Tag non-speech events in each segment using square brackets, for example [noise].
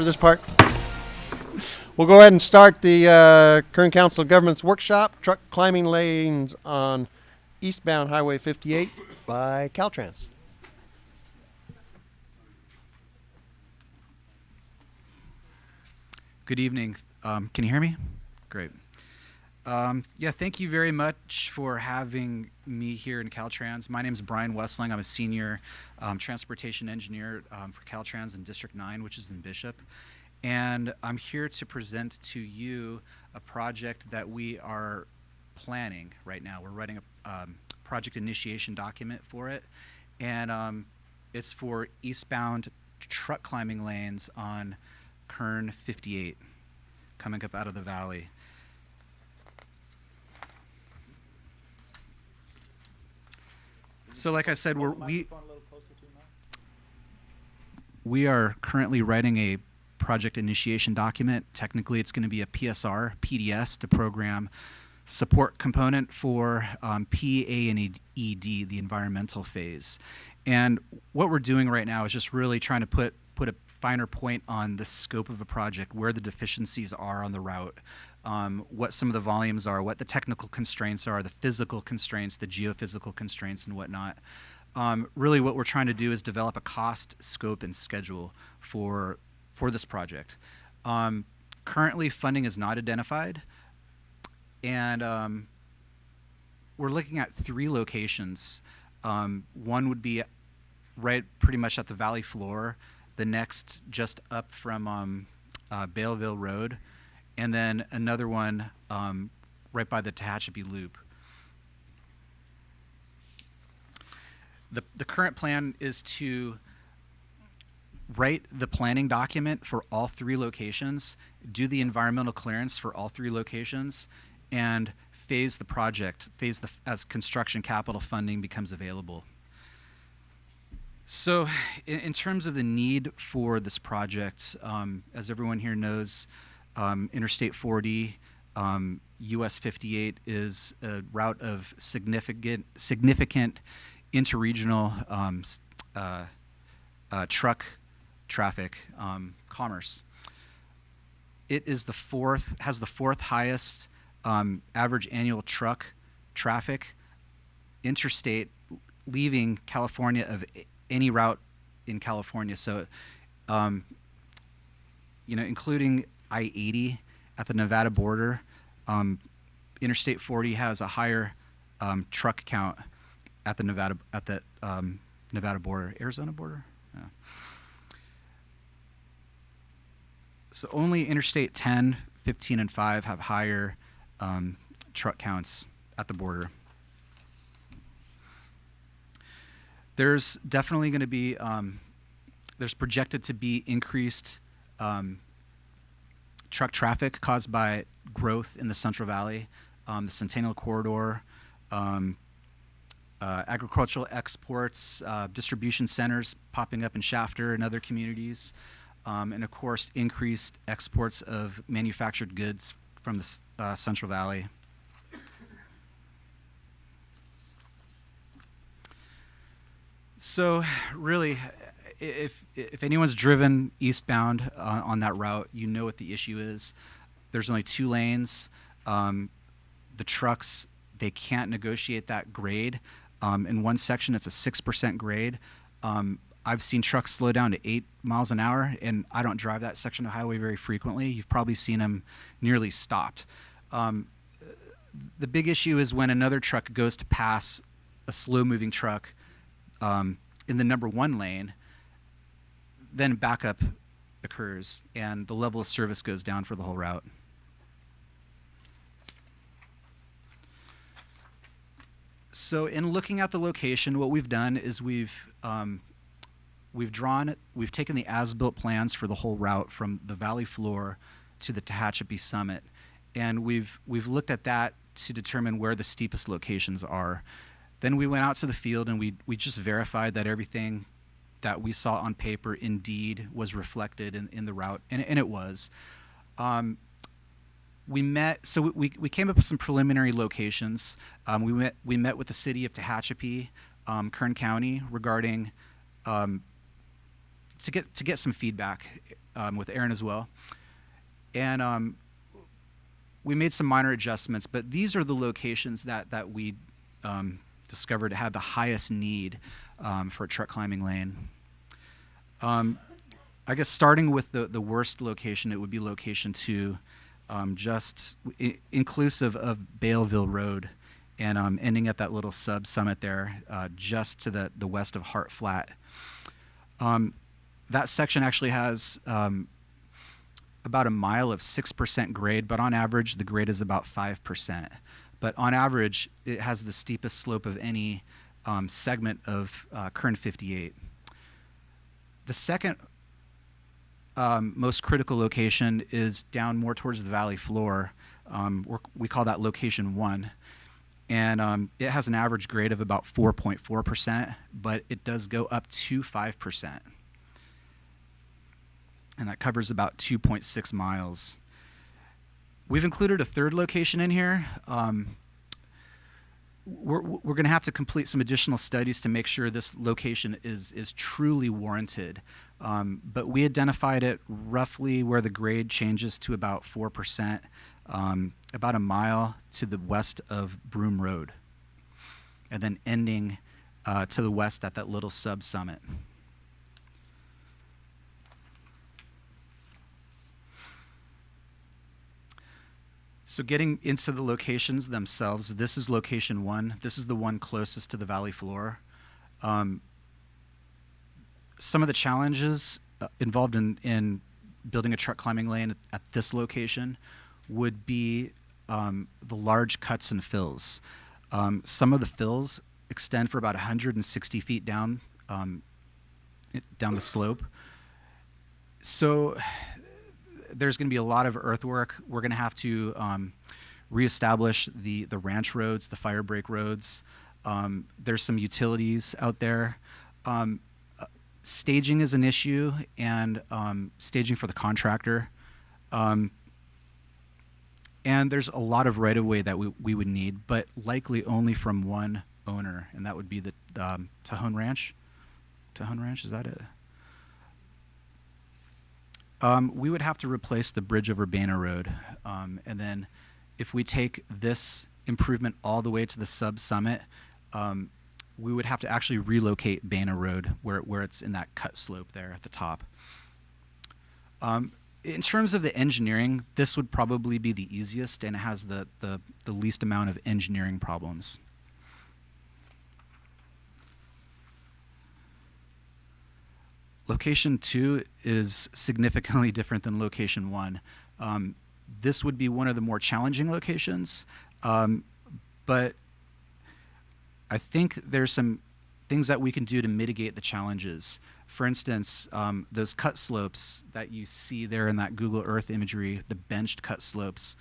for this part. We'll go ahead and start the uh, Kern Council Governments workshop, truck climbing lanes on eastbound Highway 58 by Caltrans. Good evening. Um, can you hear me? Great. Um, yeah, thank you very much for having me here in Caltrans. My name is Brian Westling. I'm a senior um, transportation engineer um, for Caltrans in District 9, which is in Bishop. And I'm here to present to you a project that we are planning right now. We're writing a um, project initiation document for it. And um, it's for eastbound truck climbing lanes on Kern 58 coming up out of the valley. So like I said, we're, we, we are currently writing a project initiation document. Technically, it's going to be a PSR, PDS, to program support component for um, P, A, and ED, the environmental phase. And what we're doing right now is just really trying to put, put a finer point on the scope of a project, where the deficiencies are on the route, um, what some of the volumes are, what the technical constraints are, the physical constraints, the geophysical constraints, and whatnot. Um, really, what we're trying to do is develop a cost, scope, and schedule for for this project. Um, currently, funding is not identified, and um, we're looking at three locations. Um, one would be right pretty much at the valley floor, the next just up from um, uh, Bealville Road, and then another one um, right by the Tehachapi Loop. The, the current plan is to write the planning document for all three locations, do the environmental clearance for all three locations, and phase the project, phase the as construction capital funding becomes available. So, in, in terms of the need for this project, um, as everyone here knows, um, Interstate 40, um, US 58 is a route of significant significant interregional um, uh, uh, truck traffic um, commerce. It is the fourth has the fourth highest um, average annual truck traffic interstate leaving California of any route in California. So, um, you know, including I-80 at the Nevada border, um, Interstate 40 has a higher um, truck count at the Nevada at the um, Nevada border, Arizona border. Yeah. So only Interstate 10, 15, and 5 have higher um, truck counts at the border. There's definitely going to be, um, there's projected to be increased um, truck traffic caused by growth in the Central Valley, um, the Centennial Corridor, um, uh, agricultural exports, uh, distribution centers popping up in Shafter and other communities, um, and of course increased exports of manufactured goods from the uh, Central Valley. So really, if if anyone's driven eastbound uh, on that route, you know what the issue is. There's only two lanes. Um, the trucks they can't negotiate that grade. Um, in one section, it's a six percent grade. Um, I've seen trucks slow down to eight miles an hour, and I don't drive that section of highway very frequently. You've probably seen them nearly stopped. Um, the big issue is when another truck goes to pass a slow-moving truck um, in the number one lane, then backup occurs and the level of service goes down for the whole route. So in looking at the location, what we've done is we've um, we've drawn, we've taken the as-built plans for the whole route from the valley floor to the Tehachapi summit, and we've we've looked at that to determine where the steepest locations are. Then we went out to the field and we we just verified that everything that we saw on paper indeed was reflected in, in the route, and, and it was. Um, we met, so we, we came up with some preliminary locations. Um, we, met, we met with the city of Tehachapi, um, Kern County, regarding um, to get to get some feedback um, with Aaron as well. And um, we made some minor adjustments, but these are the locations that, that we discovered had the highest need um, for a truck climbing lane. Um, I guess starting with the, the worst location, it would be location two, um, just inclusive of Bealville Road and um, ending at that little sub summit there, uh, just to the, the west of Hart Flat. Um, that section actually has about a mile of 6% grade, but on average, the grade is about 5%. But on average, it has the steepest slope of any um, segment of uh, Kern 58. The second um, most critical location is down more towards the valley floor. Um, we call that location one. And um, it has an average grade of about 4.4%, but it does go up to 5%. And that covers about 2.6 miles. We've included a third location in here. Um, we're, we're going to have to complete some additional studies to make sure this location is, is truly warranted. Um, but we identified it roughly where the grade changes to about 4%, um, about a mile to the west of Broom Road, and then ending uh, to the west at that little sub So getting into the locations themselves, this is location one. This is the one closest to the valley floor. Um, some of the challenges uh, involved in, in building a truck climbing lane at, at this location would be um, the large cuts and fills. Um, some of the fills extend for about 160 feet down um, down the slope. So there's going to be a lot of earthwork. We're going to have to um, reestablish the the ranch roads, the fire break roads. Um, there's some utilities out there. Um, uh, staging is an issue, and um, staging for the contractor. Um, and there's a lot of right of way that we, we would need, but likely only from one owner, and that would be the um, Tejon Ranch. Tejon Ranch, is that it? Um, we would have to replace the bridge over Banner Road. Um, and then if we take this improvement all the way to the sub summit, um, we would have to actually relocate Banner Road where, where it's in that cut slope there at the top. Um, in terms of the engineering, this would probably be the easiest and it has the, the, the least amount of engineering problems. Location two is significantly [laughs] different than location one. Um, this would be one of the more challenging locations, um, but I think there's some things that we can do to mitigate the challenges. For instance, um, those cut slopes that you see there in that Google Earth imagery, the benched cut slopes,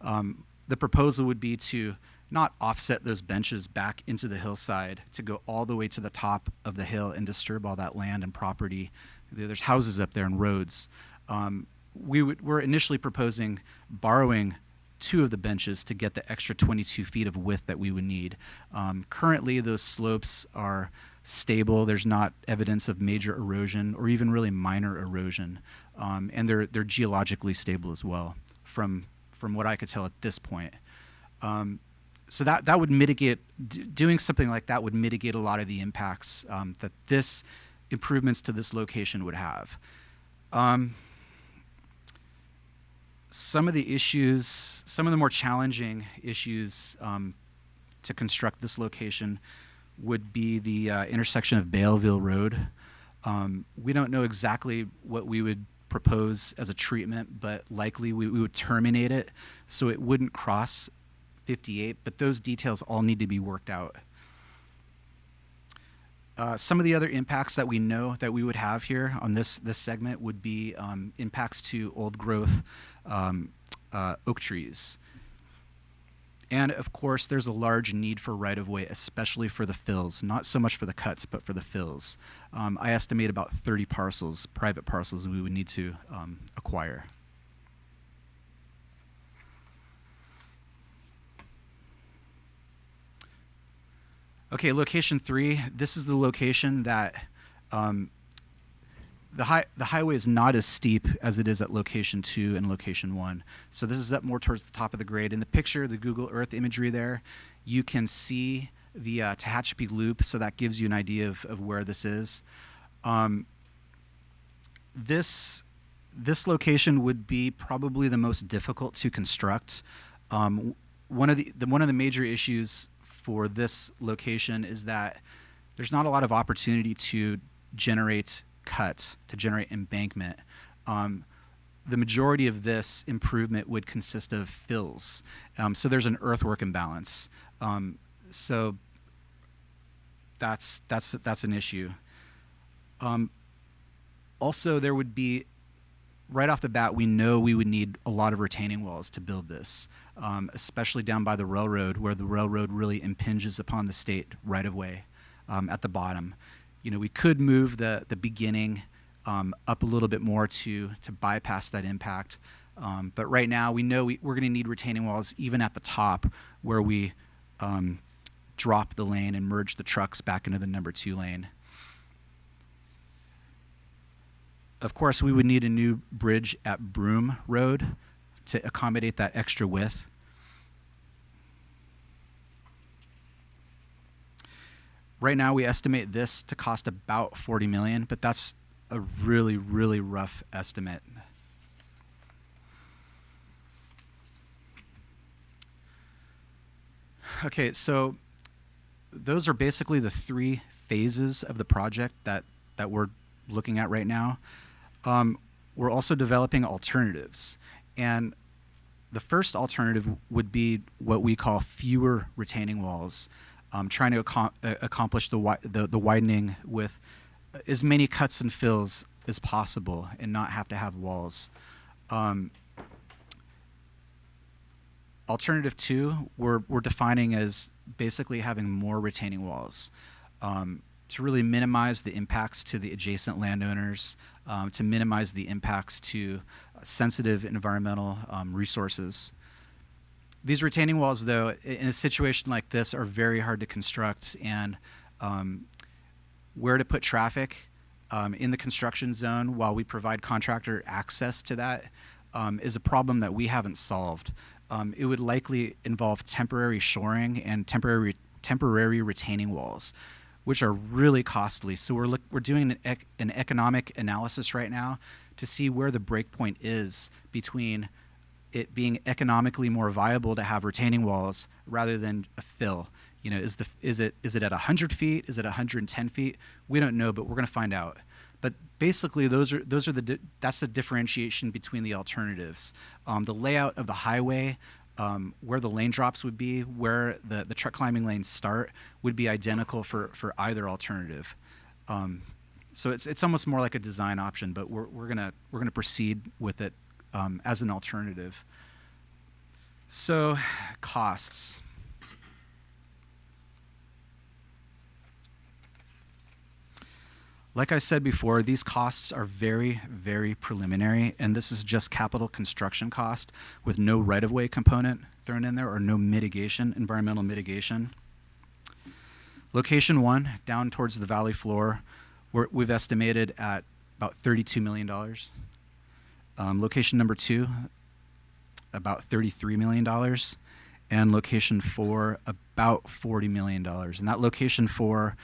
um, the proposal would be to not offset those benches back into the hillside to go all the way to the top of the hill and disturb all that land and property. There's houses up there and roads. Um, we we're initially proposing borrowing two of the benches to get the extra 22 feet of width that we would need. Um, currently, those slopes are stable. There's not evidence of major erosion or even really minor erosion, um, and they're they're geologically stable as well. From from what I could tell at this point, um, so that that would mitigate doing something like that would mitigate a lot of the impacts um, that this improvements to this location would have. Um, some of the issues, some of the more challenging issues um, to construct this location would be the uh, intersection of Bealville Road. Um, we don't know exactly what we would propose as a treatment, but likely we, we would terminate it so it wouldn't cross 58, but those details all need to be worked out. Uh, some of the other impacts that we know that we would have here on this this segment would be um, impacts to old growth um, uh, oak trees. And of course, there's a large need for right of way, especially for the fills, not so much for the cuts, but for the fills. Um, I estimate about 30 parcels, private parcels, we would need to um, acquire. Okay, location three. This is the location that um, the high the highway is not as steep as it is at location two and location one. So this is up more towards the top of the grade. In the picture, the Google Earth imagery there, you can see the uh, Tehachapi Loop, so that gives you an idea of, of where this is. Um, this this location would be probably the most difficult to construct. Um, one of the, the one of the major issues for this location is that there's not a lot of opportunity to generate cuts, to generate embankment. Um, the majority of this improvement would consist of fills. Um, so there's an earthwork imbalance. Um, so that's that's that's an issue. Um, also, there would be right off the bat, we know we would need a lot of retaining walls to build this, um, especially down by the railroad, where the railroad really impinges upon the state right of way um, at the bottom. You know, we could move the the beginning um, up a little bit more to to bypass that impact. Um, but right now, we know we, we're going to need retaining walls even at the top, where we um, drop the lane and merge the trucks back into the number two lane. Of course, we would need a new bridge at Broom Road to accommodate that extra width. Right now, we estimate this to cost about 40 million, but that's a really, really rough estimate. Okay, so those are basically the three phases of the project that, that we're looking at right now. Um, we're also developing alternatives. And the first alternative would be what we call fewer retaining walls, um, trying to ac uh, accomplish the, wi the, the widening with as many cuts and fills as possible and not have to have walls. Um, alternative two, we're, we're defining as basically having more retaining walls um, to really minimize the impacts to the adjacent landowners, um, to minimize the impacts to sensitive environmental um, resources. These retaining walls, though, in a situation like this, are very hard to construct, and um, where to put traffic um, in the construction zone while we provide contractor access to that um, is a problem that we haven't solved. Um, it would likely involve temporary shoring and temporary temporary retaining walls which are really costly. So we're look, we're doing an, ec an economic analysis right now to see where the breakpoint is between it being economically more viable to have retaining walls rather than a fill. You know, is the is it is it at 100 feet? Is it 110 feet? We don't know, but we're going to find out. But basically, those are those are the that's the differentiation between the alternatives. Um, the layout of the highway um, where the lane drops would be, where the, the truck climbing lanes start, would be identical for, for either alternative. Um, so it's, it's almost more like a design option, but we're, we're gonna we're gonna proceed with it um, as an alternative. So, costs. Like I said before, these costs are very, very preliminary, and this is just capital construction cost with no right-of-way component thrown in there or no mitigation, environmental mitigation. Location one, down towards the valley floor, we have estimated at about $32 million. Um, location number two, about $33 million. And location four, about $40 million. And that location four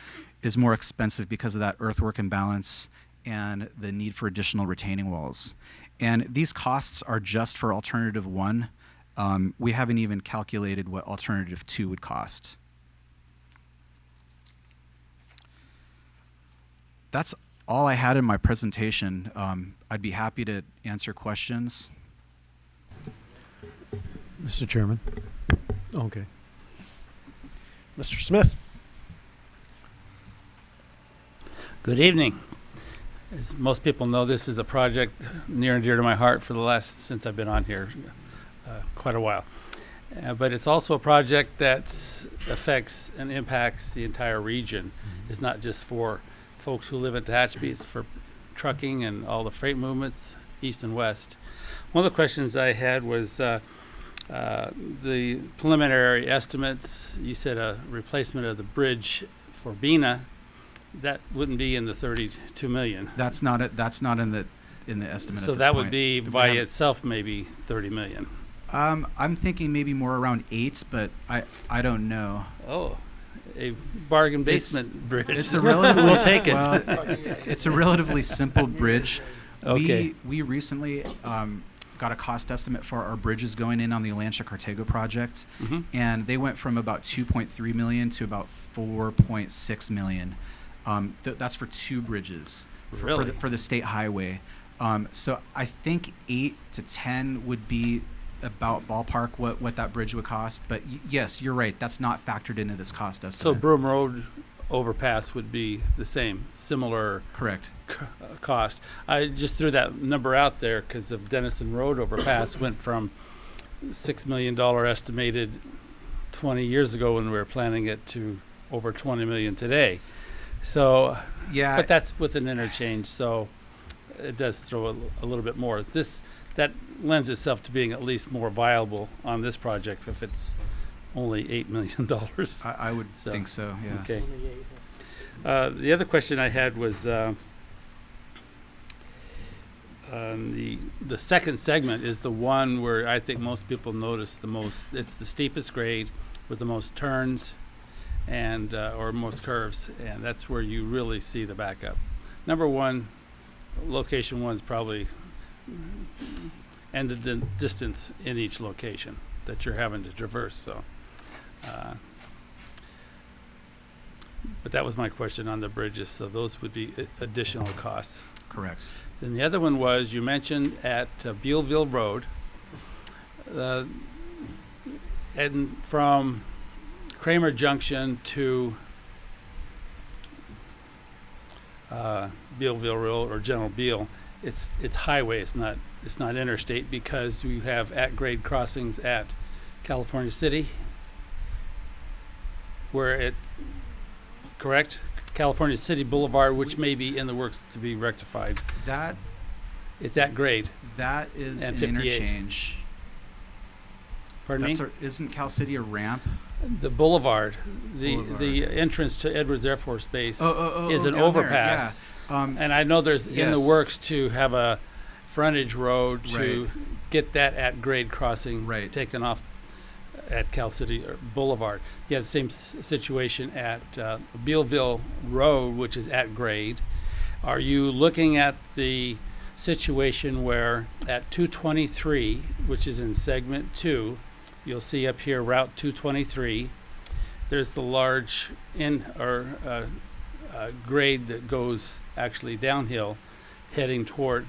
is more expensive because of that earthwork imbalance and the need for additional retaining walls. And these costs are just for alternative one. Um, we haven't even calculated what alternative two would cost. That's all I had in my presentation. Um, I'd be happy to answer questions. Mr. Chairman. Okay. Mr. Smith. Good evening. As most people know, this is a project near and dear to my heart for the last, since I've been on here, uh, quite a while. Uh, but it's also a project that affects and impacts the entire region. Mm-hmm. It's not just for folks who live in Tehachapi, it's for trucking and all the freight movements east and west. One of the questions I had was uh, uh, the preliminary estimates. You said a replacement of the bridge for Bena. that wouldn't be in the thirty-two million. That's not it. That's not in the in the estimate. So at that would be by itself maybe thirty million. Um, I'm thinking maybe more around eight, but I I don't know. Oh, a bargain basement [laughs] bridge. It's a relatively We'll take it. well, it's a relatively simple bridge. [laughs] Okay. We we recently um, got a cost estimate for our bridges going in on the Lancha Cartago project, Mhm. and they went from about 2.3 million to about 4.6 million. Um, th- that's for two bridges for, for, the, for the state highway. Um, so I think eight to ten would be about ballpark what, what that bridge would cost. But y- yes, you're right. That's not factored into this cost So estimate. Broom Road overpass would be the same, similar Correct. c- uh, cost. I just threw that number out there because of Dennison Road overpass went from six million dollar estimated twenty years ago when we were planning it to over twenty million today. So, Yeah. but that's with an interchange, so it does throw a, l- a little bit more. This that lends itself to being at least more viable on this project if it's only eight million [laughs] dollars. I, I would So, think so. Yes. Okay. Uh, the other question I had was uh, um, the the second segment is the one where I think most people notice the most. It's the steepest grade with the most turns and uh, or most curves, and that's where you really see the backup. Number one, location one is probably and the, distance in each location that you're having to traverse. So. Uh, but that was my question on the bridges, so those would be a- additional costs. Correct. Then the other one was, you mentioned at uh, Bealville Road, uh, and from Kramer Junction to uh, Bealville Road or General Beal, it's, it's highway, it's not, it's not interstate because you have at-grade crossings at California City, where it, correct? California City Boulevard, which may be in the works to be rectified. That It's at grade. that is And an 58. interchange. Pardon me? That's a, isn't Cal City a ramp? The boulevard, the the entrance to Edwards Air Force Base, Oh, oh, oh, is oh, an down there, overpass. Yeah. Um, and I know there's in the works to have a frontage road to Right. get that at grade crossing Right. taken off at Cal City or Boulevard. You have the same s- situation at uh, Bealville Road, which is at grade. Are you looking at the situation where at 223, which is in segment two, you'll see up here Route 223, there's the large in or uh, uh, grade that goes actually downhill, heading toward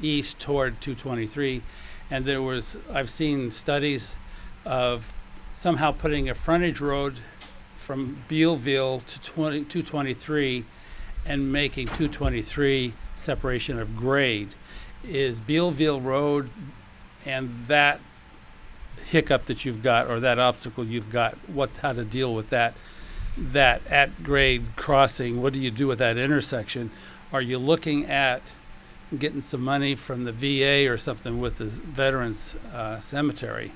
east toward 223, and there was I've seen studies of somehow putting a frontage road from Bealville to 20, 223 and making 223 separation of grade. Is Bealville Road and that hiccup that you've got or that obstacle you've got, what how to deal with that that at grade crossing, what do you do with that intersection? Are you looking at getting some money from the VA or something with the Veterans uh, Cemetery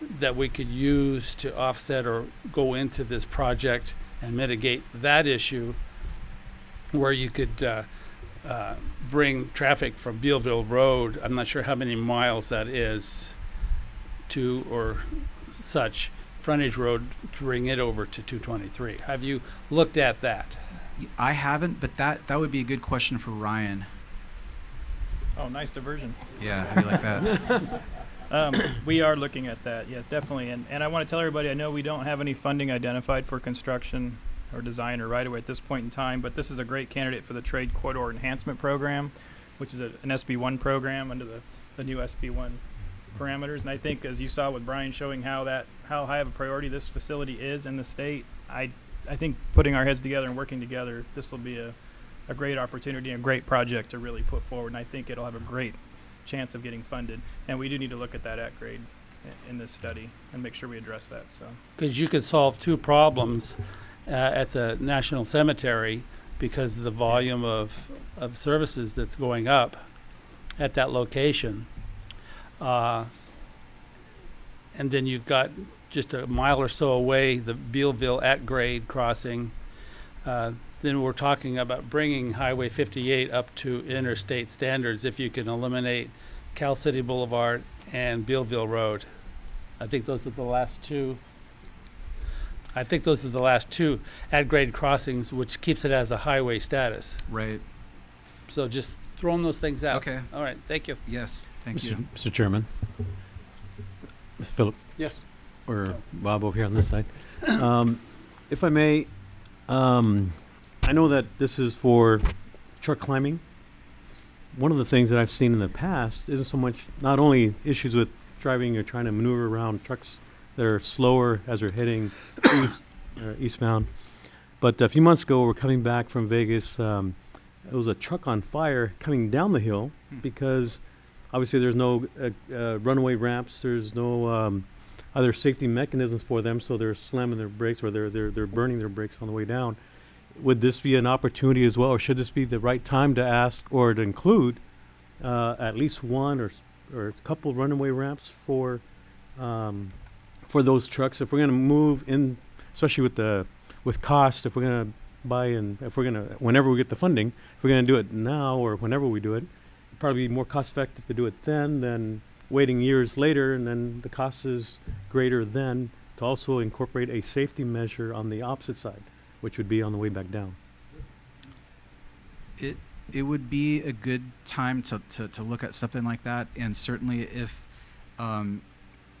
that we could use to offset or go into this project and mitigate that issue where you could uh, uh, bring traffic from Bealville Road, I'm not sure how many miles that is, to or such frontage road to bring it over to 223. Have you looked at that? I haven't, but that that would be a good question for Ryan. Oh, nice diversion. Yeah, how do you like that? [laughs] [coughs] Um, we are looking at that, yes, definitely. And, and I want to tell everybody, I know we don't have any funding identified for construction or design or right away at this point in time, but this is a great candidate for the Trade Corridor Enhancement Program, which is a, an SB1 program under the, the new SB1 parameters. And I think, as you saw with Brian showing how that how high of a priority this facility is in the state, I I think putting our heads together and working together, this will be a, a great opportunity and a great project to really put forward. And I think it'll have a great chance of getting funded. And we do need to look at that at grade in this study and make sure we address that. So Because you could solve two problems uh, at the National Cemetery because of the volume of, of services that's going up at that location. Uh, and then you've got just a mile or so away the Bealville at grade crossing. Uh, then we're talking about bringing Highway 58 up to interstate standards if you can eliminate Cal City Boulevard and Bealville Road. I think those are the last two. I think those are the last two at-grade crossings, which keeps it as a highway status. Right. So just throwing those things out. Okay. All right, thank you. Yes. Thank Mr. you. Mr. Chairman. Mr. Philip, Yes. or Bob over here on this side. Um, if I may, um, I know that this is for truck climbing. One of the things that I've seen in the past isn't so much, not only issues with driving or trying to maneuver around trucks that are slower as they're heading east, uh, eastbound. But a few months ago, we're coming back from Vegas. Um, it was a truck on fire coming down the hill Hmm. because obviously there's no uh, uh, runaway ramps. There's no um, other safety mechanisms for them, so they're slamming their brakes or they're they're they're burning their brakes on the way down. Would this be an opportunity as well, or should this be the right time to ask or to include uh, at least one or or a couple runaway ramps for um, for those trucks if we're going to move in, especially with the with cost, if we're going to buy and if we're going to whenever we get the funding, if we're going to do it now or whenever we do it, probably be more cost effective to do it then than waiting years later and then the cost is greater then to also incorporate a safety measure on the opposite side, which would be on the way back down. It it would be a good time to, to, to look at something like that, and certainly if um,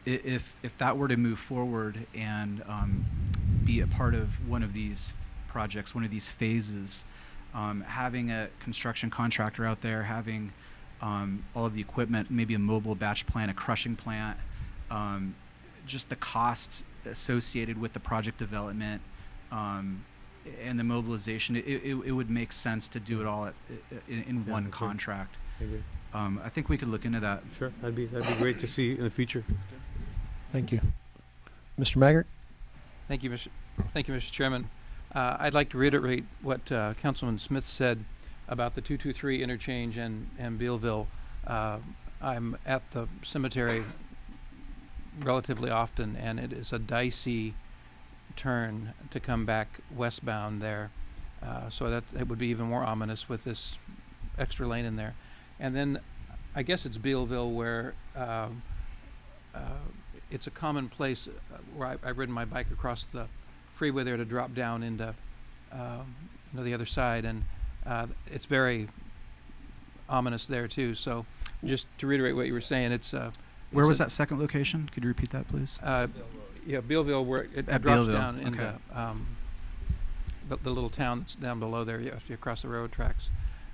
if if that were to move forward and um, be a part of one of these projects, one of these phases, um, having a construction contractor out there, having um, all of the equipment, maybe a mobile batch plant, a crushing plant, um, just the costs associated with the project development. Um, and the mobilization, it, it, it would make sense to do it all at, in, in Yeah, one agree. contract. I agree. Um, I think we could look into that. Sure, that'd be that'd be great to see in the future. Thank you. Mr. Maggard? Thank you, Mr. Thank you, Mr. Chairman. Uh, I'd like to reiterate what uh, Councilman Smith said about the 223 interchange and, and Bealville. Uh, I'm at the cemetery relatively often, and it is a dicey turn to come back westbound there. Uh, so that it would be even more ominous with this extra lane in there. And then I guess it's Bealville where um, uh, it's a common place uh, where I, I've ridden my bike across the freeway there to drop down into um, you know the other side, and uh, it's very ominous there too. So just to reiterate what you were saying, it's uh, Where it's was that second location? Could you repeat that, please? uh, yeah, Bealville, where it At drops Bealville, down okay. into um, the, the little town that's down below there. You have to cross the road tracks,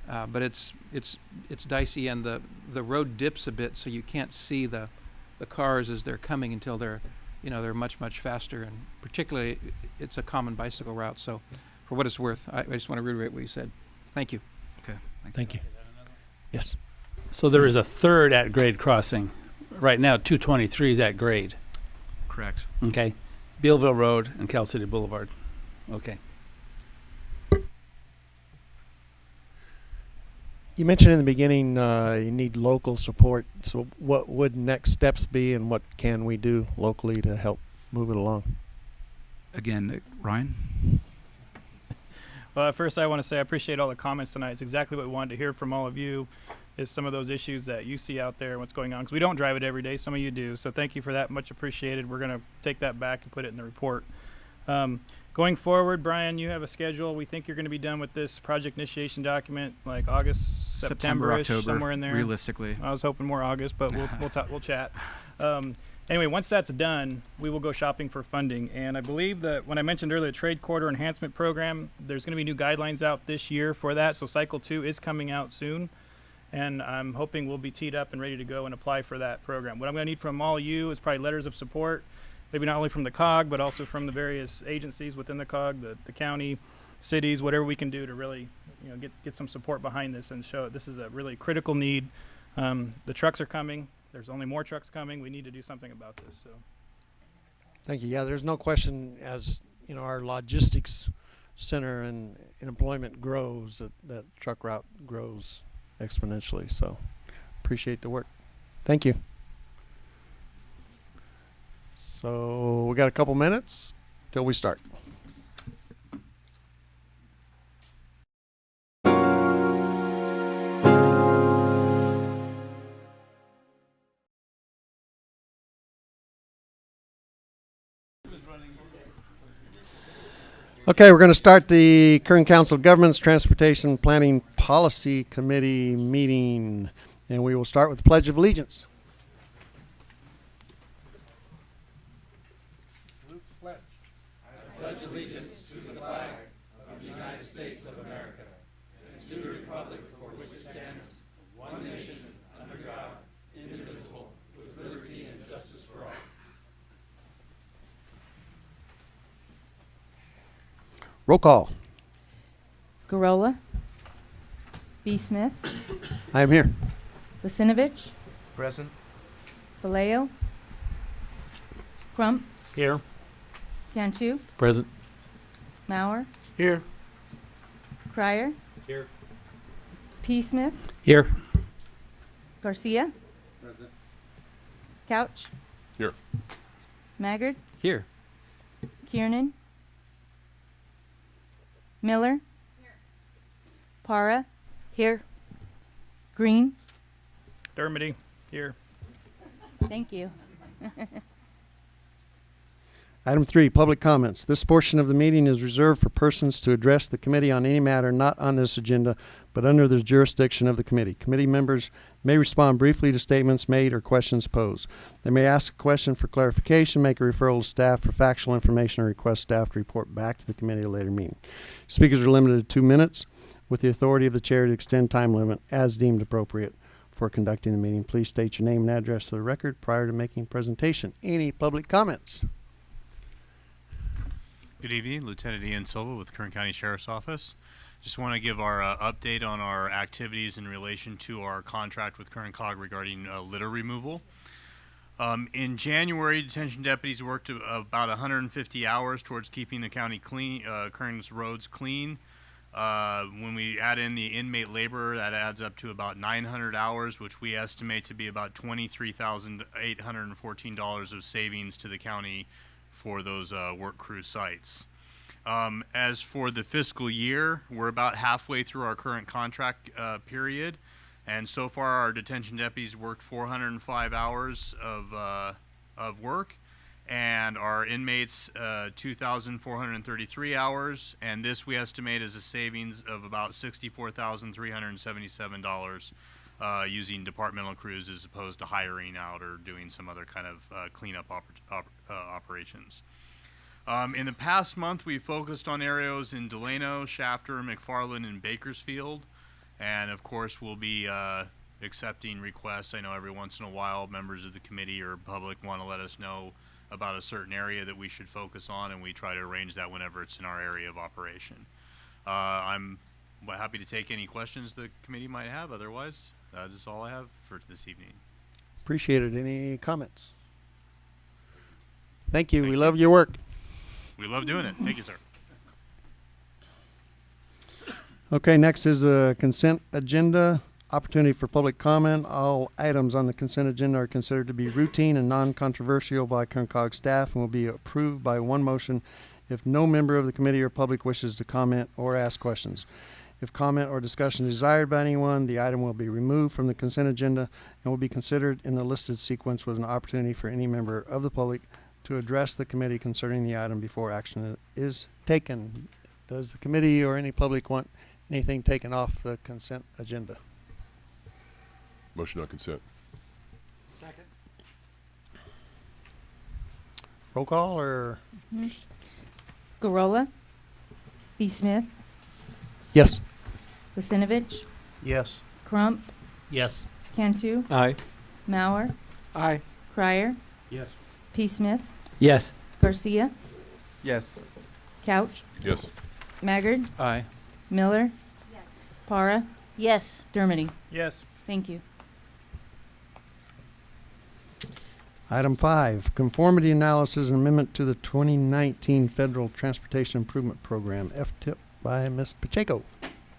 uh, but it's it's it's dicey, and the the road dips a bit, so you can't see the the cars as they're coming until they're you know they're much much faster, and particularly it's a common bicycle route. So, for what it's worth, I, I just want to reiterate what you said. Thank you. Okay. Thank Thank you. Yes. So there is a third at-grade crossing. Right now, 223 is at grade. Correct. Okay, Bealville Road and Cal City Boulevard. Okay. You mentioned in the beginning uh, you need local support. So, what would next steps be, and what can we do locally to help move it along? Again, uh, Ryan. Well, at first, I want to say I appreciate all the comments tonight. It's exactly what we wanted to hear from all of you. Is some of those issues that you see out there and what's going on? Because we don't drive it every day. Some of you do. So thank you for that. Much appreciated. We're gonna take that back and put it in the report. Um, going forward, Brian, you have a schedule. We think you're going to be done with this project initiation document like August, September, October, somewhere in there. realistically. I was hoping more August, but we'll [laughs] we'll, ta- we'll chat. Um, anyway, once that's done, we will go shopping for funding. And I believe that when I mentioned earlier, the trade corridor enhancement program, there's going to be new guidelines out this year for that. So cycle two is coming out soon, and I'm hoping we'll be teed up and ready to go and apply for that program. What I'm going to need from all you is probably letters of support, maybe not only from the COG but also from the various agencies within the COG, the, the county, cities, whatever we can do to really, you know, get get some support behind this and show this is a really critical need. Um, the trucks are coming. There's only more trucks coming. We need to do something about this. So Thank you. Yeah, there's no question as you know our logistics center and, and employment grows that that truck route grows exponentially. So appreciate the work. Thank you. So we got a couple minutes till we start. Okay, we're going to start the Kern Council of Governments Transportation Planning Policy Committee meeting, and we will start with the Pledge of Allegiance. Roll call. Garola. B. Smith. I am here. Lasinovich. Present. Vallejo. Crump. Here. Cantu. Present. Mauer. Here. Crier. Here. P. Smith. Here. Garcia. Present. Couch. Here. Maggard. Here. Kiernan. Miller. Here. Para. Here. Green. Dermody, here. Thank you. [laughs] Item three, public comments. This portion of the meeting is reserved for persons to address the committee on any matter not on this agenda, but under the jurisdiction of the committee. Committee members may respond briefly to statements made or questions posed. They may ask a question for clarification, make a referral to staff for factual information, or request staff to report back to the committee at a later meeting. Speakers are limited to two minutes with the authority of the chair to extend time limit as deemed appropriate for conducting the meeting. Please state your name and address to the record prior to making presentation. Any public comments? Good evening, Lieutenant Ian Silva with Kern County Sheriff's Office. Just want to give our uh, update on our activities in relation to our contract with Kern Cog regarding uh, litter removal. Um, in January, detention deputies worked about 150 hours towards keeping the county clean, uh, Kern's roads clean. Uh, when we add in the inmate labor, that adds up to about 900 hours, which we estimate to be about $23,814 of savings to the county for those uh, work crew sites. Um, as for the fiscal year, we're about halfway through our current contract uh, period, and so far our detention deputies worked 405 hours of uh, of work, and our inmates uh, 2,433 hours, and this we estimate is a savings of about $64,377 uh, using departmental crews as opposed to hiring out or doing some other kind of uh, cleanup oper- op- uh, operations. Um, in the past month, we focused on areas in Delano, Shafter, McFarland, and Bakersfield. And of course, we'll be uh, accepting requests. I know every once in a while, members of the committee or public want to let us know about a certain area that we should focus on, and we try to arrange that whenever it's in our area of operation. Uh, I'm happy to take any questions the committee might have. Otherwise, that is all I have for this evening. Appreciate it. Any comments? Thank you. Thank we you. love your work. We love doing it. Thank you, sir. Okay, next is a consent agenda. Opportunity for public comment. All items on the consent agenda are considered to be routine and non-controversial by Kern COG staff and will be approved by one motion if no member of the committee or public wishes to comment or ask questions. If comment or discussion is desired by anyone, the item will be removed from the consent agenda and will be considered in the listed sequence with an opportunity for any member of the public to address the committee concerning the item before action is taken. Does the committee or any public want anything taken off the consent agenda? Motion on consent. Second. Roll call or? Mm-hmm. Garola. B. Smith. Yes. Lasinovich. Yes. Crump. Yes. Cantu. Aye. Mauer. Aye. Crier. Yes. P. Smith. Yes. Garcia. Yes. Couch. Yes. Maggard. Aye. Miller. Yes. Para. Yes. Dermody. Yes. Thank you. Item five, conformity analysis and amendment to the twenty nineteen Federal Transportation Improvement Program, F-tip by Ms. Pacheco.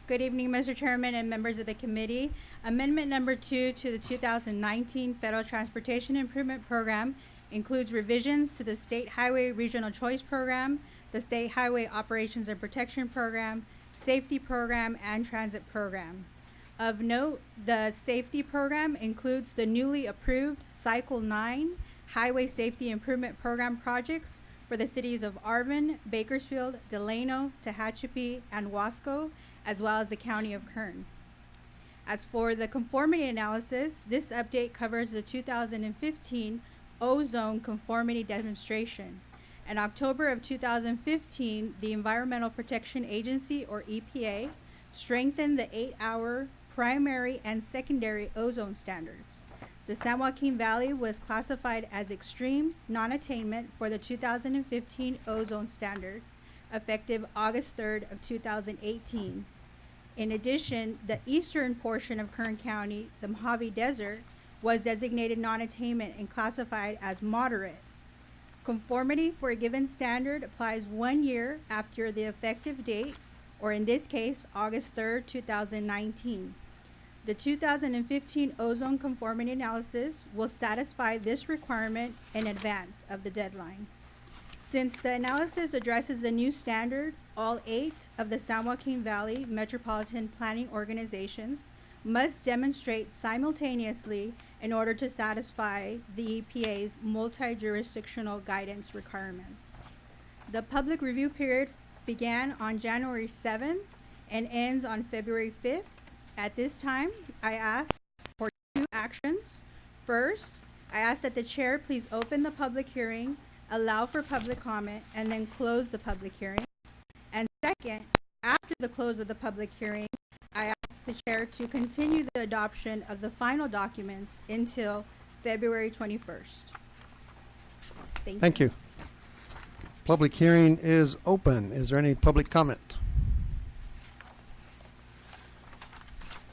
Good evening, Mr. Chairman and members of the committee. Amendment number two to the 2019 Federal Transportation Improvement Program includes revisions to the State Highway Regional Choice Program, the State Highway Operations and Protection Program, Safety Program, and Transit Program. Of note, the safety program includes the newly approved Cycle 9 Highway Safety Improvement Program projects for the cities of Arvin, Bakersfield, Delano, Tehachapi, and Wasco, as well as the county of Kern. As for the conformity analysis, this update covers the 2015 ozone conformity demonstration. In October of 2015, the Environmental Protection Agency, or EPA, strengthened the eight-hour primary and secondary ozone standards. The San Joaquin Valley was classified as extreme non-attainment for the 2015 ozone standard, effective August 3rd of 2018. In addition, the eastern portion of Kern County, the Mojave Desert, was designated non-attainment and classified as moderate. Conformity for a given standard applies one year after the effective date, or in this case, August 3rd, 2019. The 2015 ozone conformity analysis will satisfy this requirement in advance of the deadline. Since the analysis addresses the new standard, all eight of the San Joaquin Valley Metropolitan Planning Organizations must demonstrate simultaneously in order to satisfy the EPA's multi-jurisdictional guidance requirements. The public review period began on January 7th and ends on February 5th. At this time, I ask for two actions. First, I ask that the chair please open the public hearing, allow for public comment, and then close the public hearing. And second, after the close of the public hearing, I ask the chair to continue the adoption of the final documents until February 21st. Thank you. Thank you. Public hearing is open. Is there any public comment?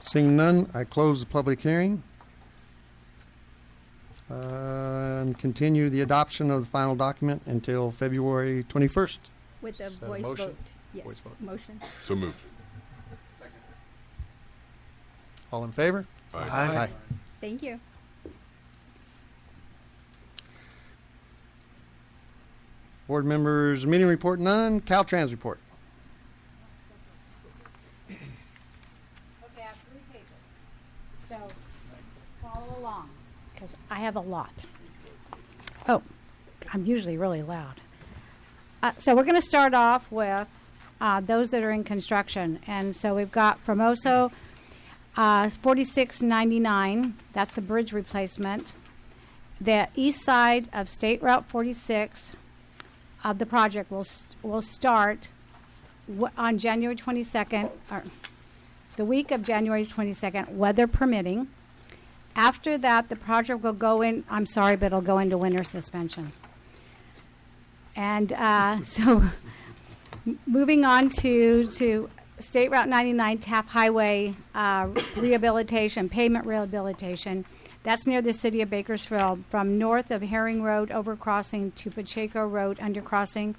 Seeing none, I close the public hearing. Uh, And continue the adoption of the final document until February 21st. With the Is a voice motion? vote. Yes, Voice vote. motion. So moved. All in favor? Aye. Thank you. Board members, meeting report none. Caltrans report. Okay, I have three pages. So follow along, because I have a lot. Oh, I'm usually really loud. Uh, so we're going to start off with uh, those that are in construction. And so we've got Famoso uh, 4699, that's a bridge replacement. The east side of State Route 46 of the project will, st- will start w- on January 22nd, or the week of January 22nd, weather permitting. After that, the project will go in, I'm sorry, but it'll go into winter suspension. And uh, [laughs] so, moving on to, to State Route 99 Taft Highway uh, rehabilitation, pavement rehabilitation. That's near the city of Bakersfield, from north of Herring Road overcrossing to Pacheco Road undercrossing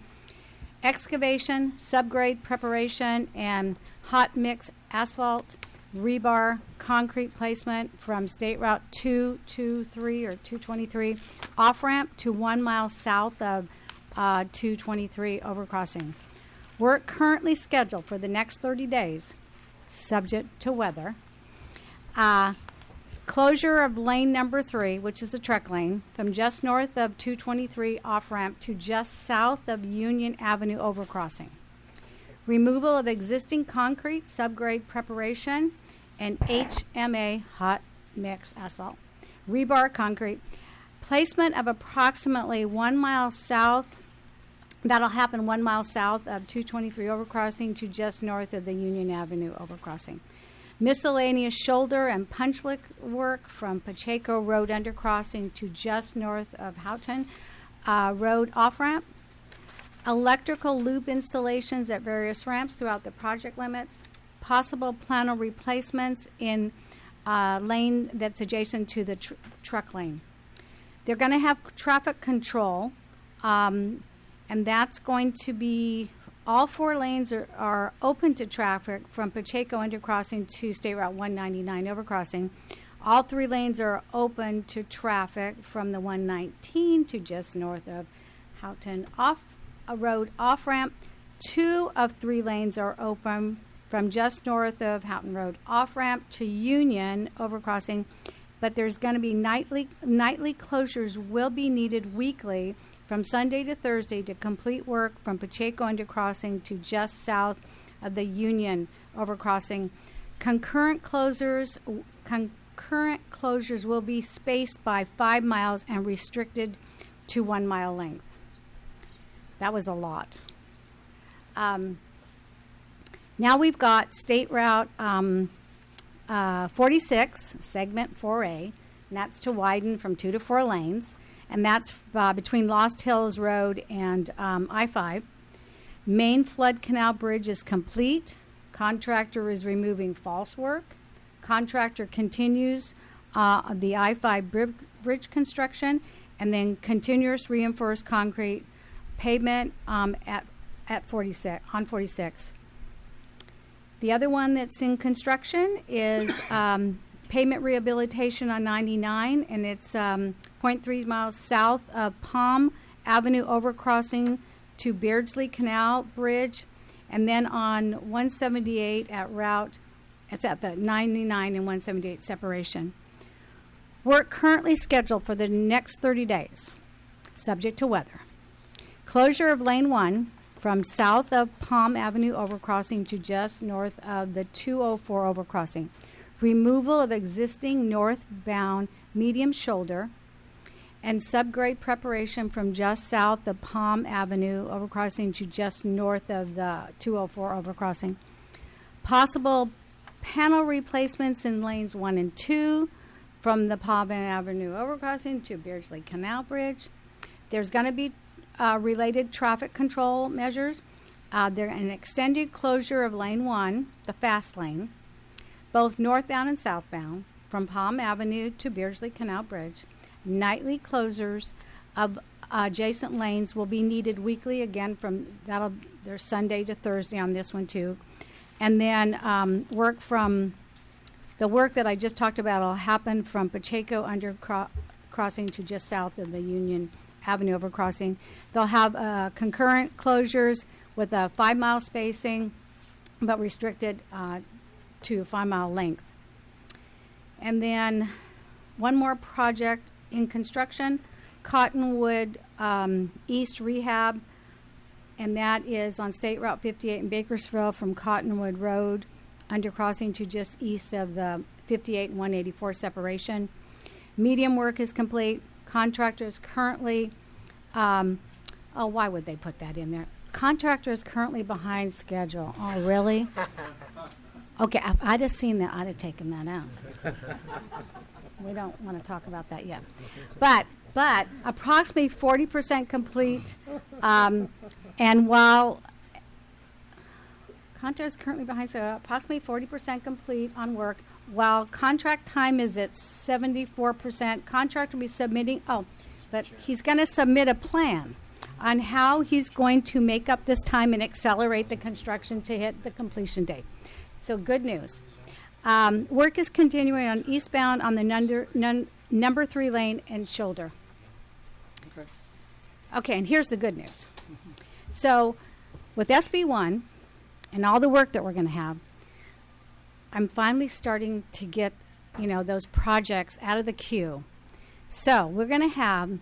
excavation, subgrade preparation, and hot mix asphalt, rebar, concrete placement from State Route 223 or 223 off ramp to one mile south of uh, 223 overcrossing. Work currently scheduled for the next 30 days, subject to weather. Uh, Closure of lane number three, which is a truck lane, from just north of 223 off ramp to just south of Union Avenue overcrossing. Removal of existing concrete, subgrade preparation, and HMA hot mix asphalt. Rebar concrete. Placement of approximately one mile south, that'll happen one mile south of 223 overcrossing to just north of the Union Avenue overcrossing miscellaneous shoulder and punch lick work from Pacheco Road undercrossing to just north of Houghton uh, Road off ramp. Electrical loop installations at various ramps throughout the project limits. Possible panel replacements in uh, lane that's adjacent to the tr- truck lane. They're going to have traffic control, um, and that's going to be all four lanes are, are open to traffic from Pacheco undercrossing to State Route 199 overcrossing. All three lanes are open to traffic from the 119 to just north of Houghton off a road off ramp. Two of three lanes are open from just north of Houghton Road off ramp to Union overcrossing, but there's going to be nightly nightly closures will be needed weekly from Sunday to Thursday to complete work from Pacheco undercrossing to just south of the Union overcrossing. Concurrent closures, concurrent closures will be spaced by five miles and restricted to one mile length. That was a lot. Um, now we've got State Route um, uh, 46, segment 4A, and that's to widen from two to four lanes, and that's uh, between Lost Hills Road and um, I 5. Main flood canal bridge is complete. Contractor is removing false work. Contractor continues uh, the I 5 bridge construction, and then continuous reinforced concrete pavement um, at, at 46, on 46. The other one that's in construction is um, pavement rehabilitation on 99, and it's um, 0.3 miles south of Palm Avenue overcrossing to Beardsley Canal Bridge, and then on 178 at Route, it's at the 99 and 178 separation. Work currently scheduled for the next 30 days, subject to weather. Closure of Lane 1 from south of Palm Avenue overcrossing to just north of the 204 overcrossing. Removal of existing northbound medium shoulder and subgrade preparation from just south of Palm Avenue overcrossing to just north of the 204 overcrossing. Possible panel replacements in lanes 1 and 2 from the Palm Avenue overcrossing to Beardsley Canal Bridge. There's going to be uh, related traffic control measures. Uh, there an extended closure of lane one, the fast lane, both northbound and southbound, from Palm Avenue to Beardsley Canal Bridge. Nightly closures of adjacent lanes will be needed weekly. Again, from that'll there's Sunday to Thursday on this one too, and then um, work from the work that I just talked about will happen from Pacheco under cro- crossing to just south of the Union Avenue overcrossing. They'll have uh, concurrent closures with a five mile spacing, but restricted uh, to five mile length. And then one more project in construction Cottonwood um, East Rehab, and that is on State Route 58 in Bakersfield from Cottonwood Road undercrossing to just east of the 58 and 184 separation. Medium work is complete. Contractor is currently, um, oh, why would they put that in there? Contractor is currently behind schedule. Oh, really? [laughs] Okay, if I'd have seen that, I'd have taken that out. we don't want to talk about that yet. But, but approximately 40% complete. Um, and while contract is currently behind schedule, approximately 40% complete on work, while contract time is at 74%. Contractor will be submitting, oh, but he's going to submit a plan on how he's going to make up this time and accelerate the construction to hit the completion date. So, good news. Um, work is continuing on eastbound on the number, nun, number three lane and shoulder. Okay. Okay, and here's the good news. So, with SB1 and all the work that we're going to have, I'm finally starting to get, you know, those projects out of the queue. So, we're going to have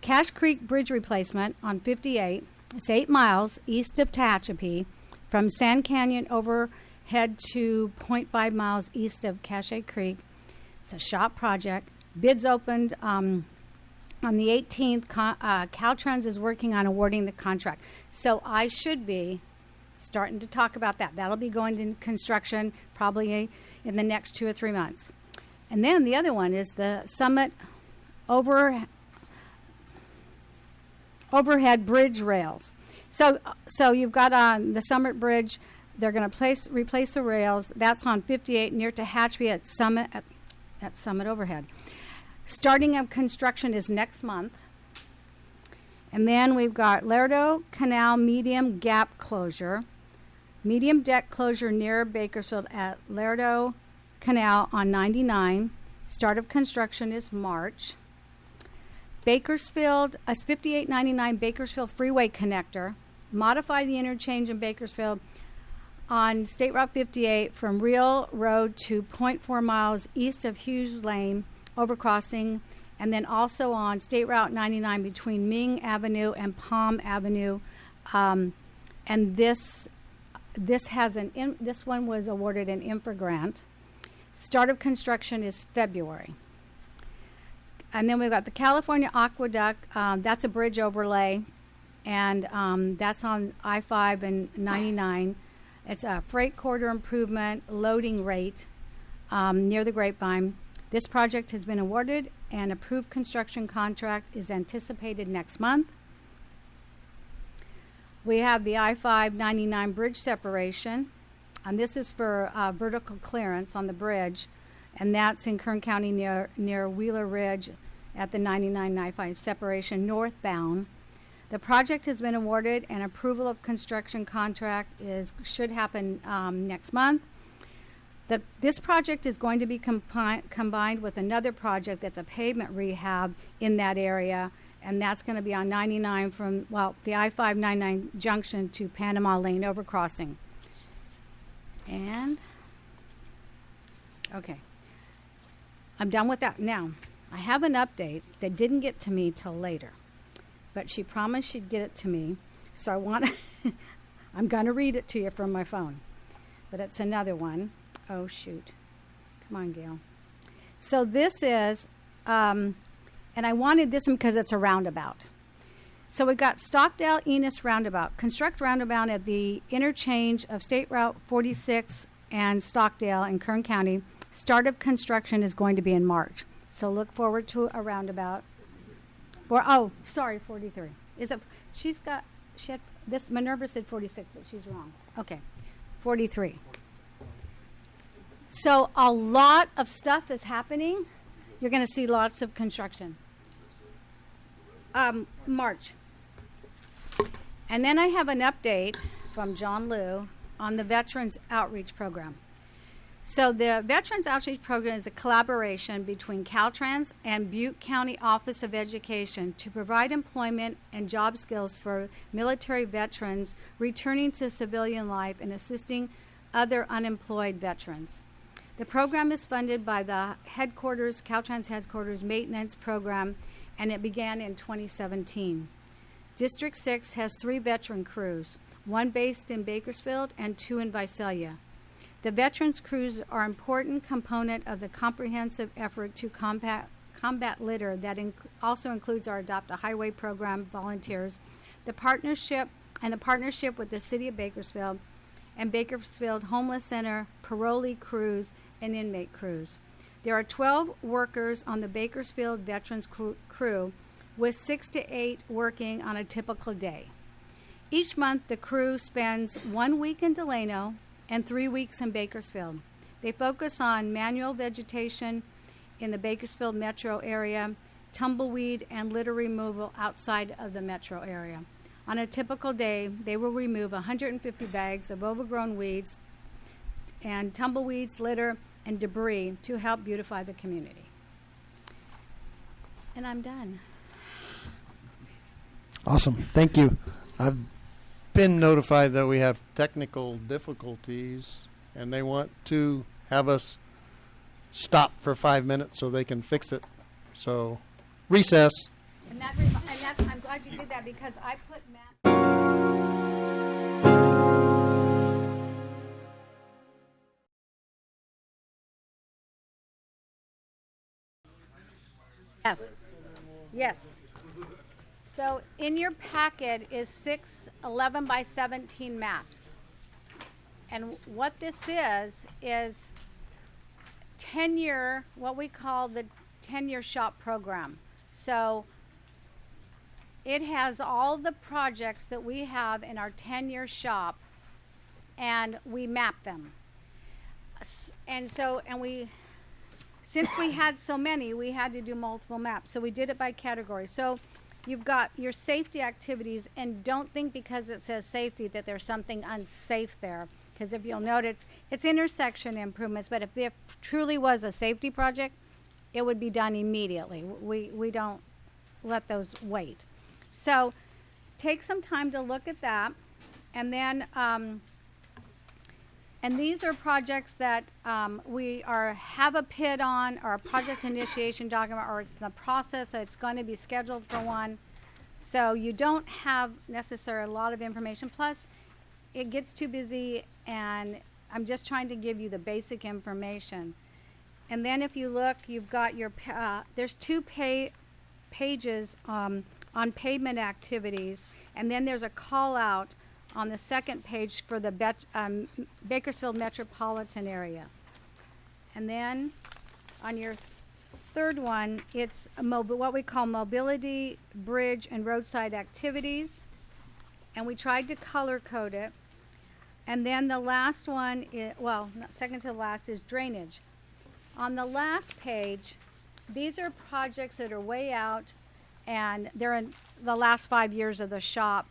Cache Creek Bridge replacement on 58. It's eight miles east of Tehachapi from Sand Canyon overhead to 0.5 miles east of Cache Creek. It's a SHOPP project. Bids opened um, on the 18th. Con- uh, Caltrans is working on awarding the contract. So I should be starting to talk about that. That'll be going to construction probably in the next two or three months. And then the other one is the Summit over overhead bridge rails. So, so you've got on the Summit Bridge. They're going to place replace the rails. That's on 58 near Tehachapi at Summit at, at Summit Overhead. Starting of construction is next month. And then we've got Lerdo Canal medium gap closure, medium deck closure near Bakersfield at Lerdo Canal on 99. Start of construction is March. Bakersfield, a 5899 Bakersfield Freeway connector. Modify the interchange in Bakersfield on State Route 58 from Real Road to 0.4 miles east of Hughes Lane, overcrossing, and then also on State Route 99 between Ming Avenue and Palm Avenue. Um, and this this has an in, this one was awarded an infra grant. Start of construction is February. And then we've got the California Aqueduct. Um, that's a bridge overlay, and um, that's on I 5 and 99. It's a freight corridor improvement loading rate um, near the Grapevine. This project has been awarded, and approved construction contract is anticipated next month. We have the I 5 99 bridge separation, and this is for uh, vertical clearance on the bridge, and that's in Kern County near, near Wheeler Ridge at the 99 I 5 separation northbound. The project has been awarded, and approval of construction contract is should happen um, next month. The, this project is going to be compi- combined with another project that's a pavement rehab in that area, and that's going to be on 99 from, well, the I 599 junction to Panama Lane overcrossing. And, okay. I'm done with that. Now, I have an update that didn't get to me till later, but she promised she'd get it to me, so I want to, [laughs] I'm going to read it to you from my phone. But it's another one. Oh, shoot. Come on, Gail. So this is, um, and I wanted this one because it's a roundabout. So we've got Stockdale Enos Roundabout. Construct roundabout at the interchange of State Route 46 and Stockdale in Kern County. Start of construction is going to be in March. So look forward to a roundabout. For oh, sorry, 43. Is it? She's got. She had this. Minerva said 46, but she's wrong. Okay, 43. So a lot of stuff is happening. You're going to see lots of construction. Um, March. And then I have an update from John Liu on the Veterans Outreach Program. So the Veterans Outreach Program is a collaboration between Caltrans and Butte County Office of Education to provide employment and job skills for military veterans returning to civilian life and assisting other unemployed veterans. The program is funded by the headquarters, Caltrans headquarters maintenance program, and it began in 2017. District 6 has three veteran crews, one based in Bakersfield and two in Visalia. The veterans crews are an important component of the comprehensive effort to combat, combat litter that inc- also includes our Adopt a Highway program volunteers, the partnership and the partnership with the City of Bakersfield and Bakersfield Homeless Center, parolee crews, and inmate crews. There are 12 workers on the Bakersfield Veterans crew, with six to eight working on a typical day. Each month, the crew spends one week in Delano and three weeks in Bakersfield. They focus on manual vegetation in the Bakersfield metro area, tumbleweed, and litter removal outside of the metro area. On a typical day, they will remove 150 bags of overgrown weeds and tumbleweeds, litter, and debris to help beautify the community. And I'm done. Awesome. Thank you. I've been notified that we have technical difficulties and they want to have us stop for five minutes so they can fix it. So, recess. And, that and that's, I'm glad you did that because I put Matt. Yes. Yes. So in your packet is six 11 by 17 maps. And what this is, is 10 year, what we call the 10 year SHOPP program. So it has all the projects that we have in our 10 year SHOPP and we map them. And so, and we, since we had so many, we had to do multiple maps. So we did it by category. So you've got your safety activities, and don't think because it says safety that there's something unsafe there. Because if you'll notice, it's intersection improvements, but if there truly was a safety project, it would be done immediately. We, we don't let those wait. So take some time to look at that, and then, um, And these are projects that um, we are have a PID on, or a project initiation document, or it's in the process, so it's going to be scheduled for one. So you don't have necessarily a lot of information. Plus, it gets too busy, and I'm just trying to give you the basic information. And then if you look, you've got your uh, there's two pay pages um, on pavement activities, and then there's a call out on the second page for the Bet- um, Bakersfield metropolitan area. And then on your third one, it's what we call mobility, bridge, and roadside activities. And we tried to color code it. And then the last one, i- well, second to the last, is drainage. On the last page, these are projects that are way out, and they're in the last five years of the SHOPP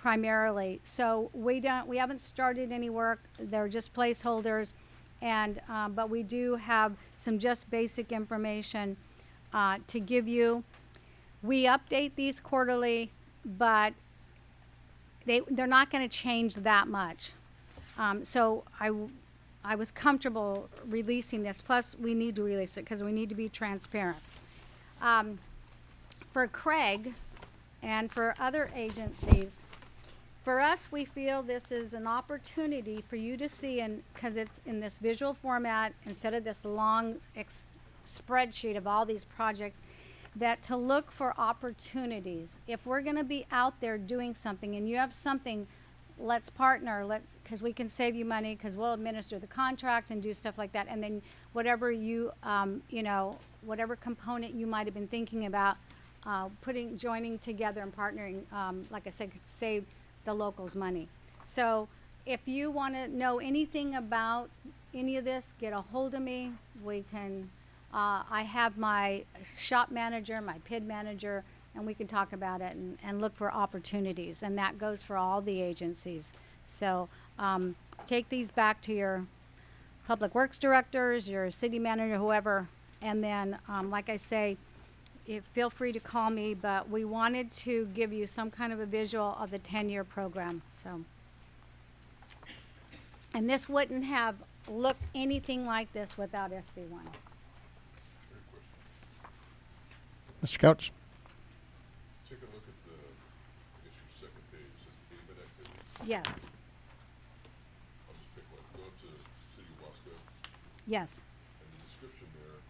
primarily. So we don't, we haven't started any work. They're just placeholders, and um, but we do have some just basic information uh, to give you. We update these quarterly, but they they're not going to change that much. Um, so i was comfortable releasing this. Plus, we need to release it because we need to be transparent. Um, for Craig and for other agencies, for us, we feel this is an opportunity for you to see, and because it's in this visual format instead of this long spreadsheet of all these projects, that to look for opportunities. If we're going to be out there doing something and you have something, let's partner. Let's because we can save you money because we'll administer the contract and do stuff like that. And then whatever you, um, you know, whatever component you might have been thinking about, uh, putting, joining together and partnering, um, like I said, could save the locals money. So if you want to know anything about any of this, get a hold of me. We can, uh, I have my SHOPP manager, my PID manager, and we can talk about it and, and look for opportunities. And that goes for all the agencies. So um, take these back to your public works directors, your city manager, whoever. And then, um, like I say, if, feel free to call me, but we wanted to give you some kind of a visual of the 10-year program, so. And this wouldn't have looked anything like this without SB one. Mr. Couch? Take a look at the, I guess your second page, it says pavement activities. Yes, I'll just pick one. Go up to City of Wasco, yes. and the description there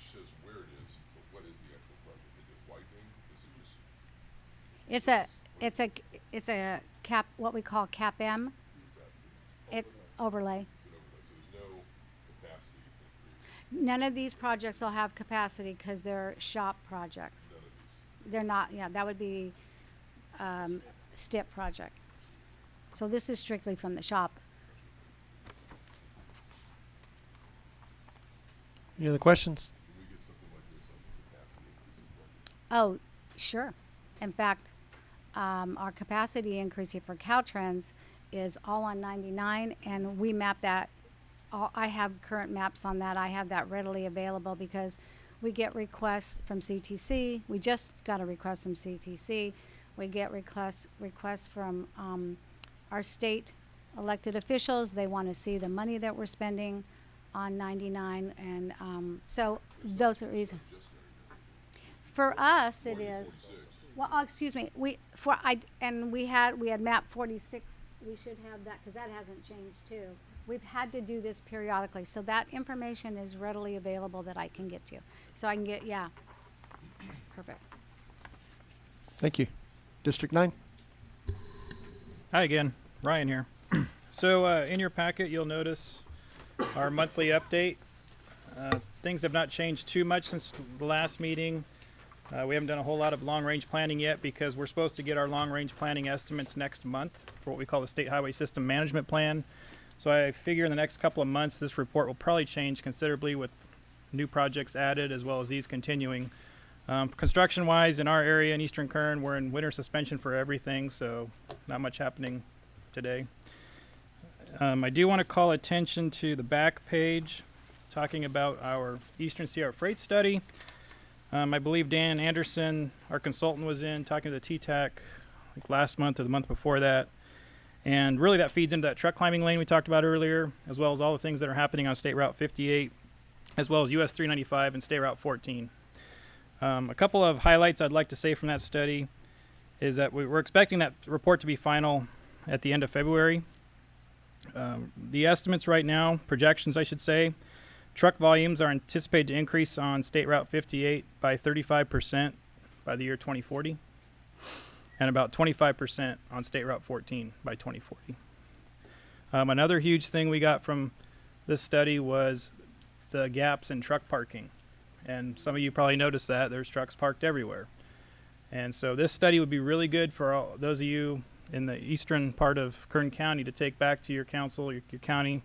says where it is, but what is the actual project? Is it widening? Is it just? It's a, it's a, it's a cap, what we call cap M. It's overlay. It's an overlay, so there's no None of these projects will have capacity because they're SHOPP projects. none of these. They're not, yeah, that would be, um, STIP project. So this is strictly from the SHOPP. Any other questions? Can we get something like this on the capacity increase as well? Oh, sure. In fact, um, our capacity increase here for Caltrans is all on 99, and we map that. All, I have current maps on that. I have that readily available because we get requests from CTC. We just got a request from CTC. We get requests requests from um, our state elected officials. They want to see the money that we're spending on 99, and um, so those are reasons. For us, it is. Well, oh, excuse me, we, for, I, and we had, we had map forty-six, we should have that, cause that hasn't changed too. We've had to do this periodically, so that information is readily available that I can get to. So I can get, yeah. Perfect. Thank you. District nine? Hi again, Ryan here. [clears throat] so uh, in your packet, you'll notice our monthly update. Uh, things have not changed too much since the last meeting. Uh, we haven't done a whole lot of long-range planning yet because we're supposed to get our long-range planning estimates next month for what we call the State Highway System Management Plan. So I figure in the next couple of months, this report will probably change considerably with new projects added as well as these continuing. Um, construction wise, in our area in Eastern Kern, we're in winter suspension for everything, so not much happening today. Um, I do want to call attention to the back page talking about our Eastern Sierra Freight Study. Um, I believe Dan Anderson, our consultant, was in talking to the TTAC like last month or the month before that. And really, that feeds into that truck climbing lane we talked about earlier, as well as all the things that are happening on State Route 58, as well as US 395 and State Route 14. Um, a couple of highlights I'd like to say from that study is that we, we're expecting that report to be final at the end of February. Um, the estimates right now, projections I should say, truck volumes are anticipated to increase on State Route 58 by 35% by the year 2040, and about 25% on State Route 14 by 2040. Um, another huge thing we got from this study was the gaps in truck parking. And some of you probably noticed that there's trucks parked everywhere. And so this study would be really good for all those of you in the eastern part of Kern County to take back to your council, your, your county,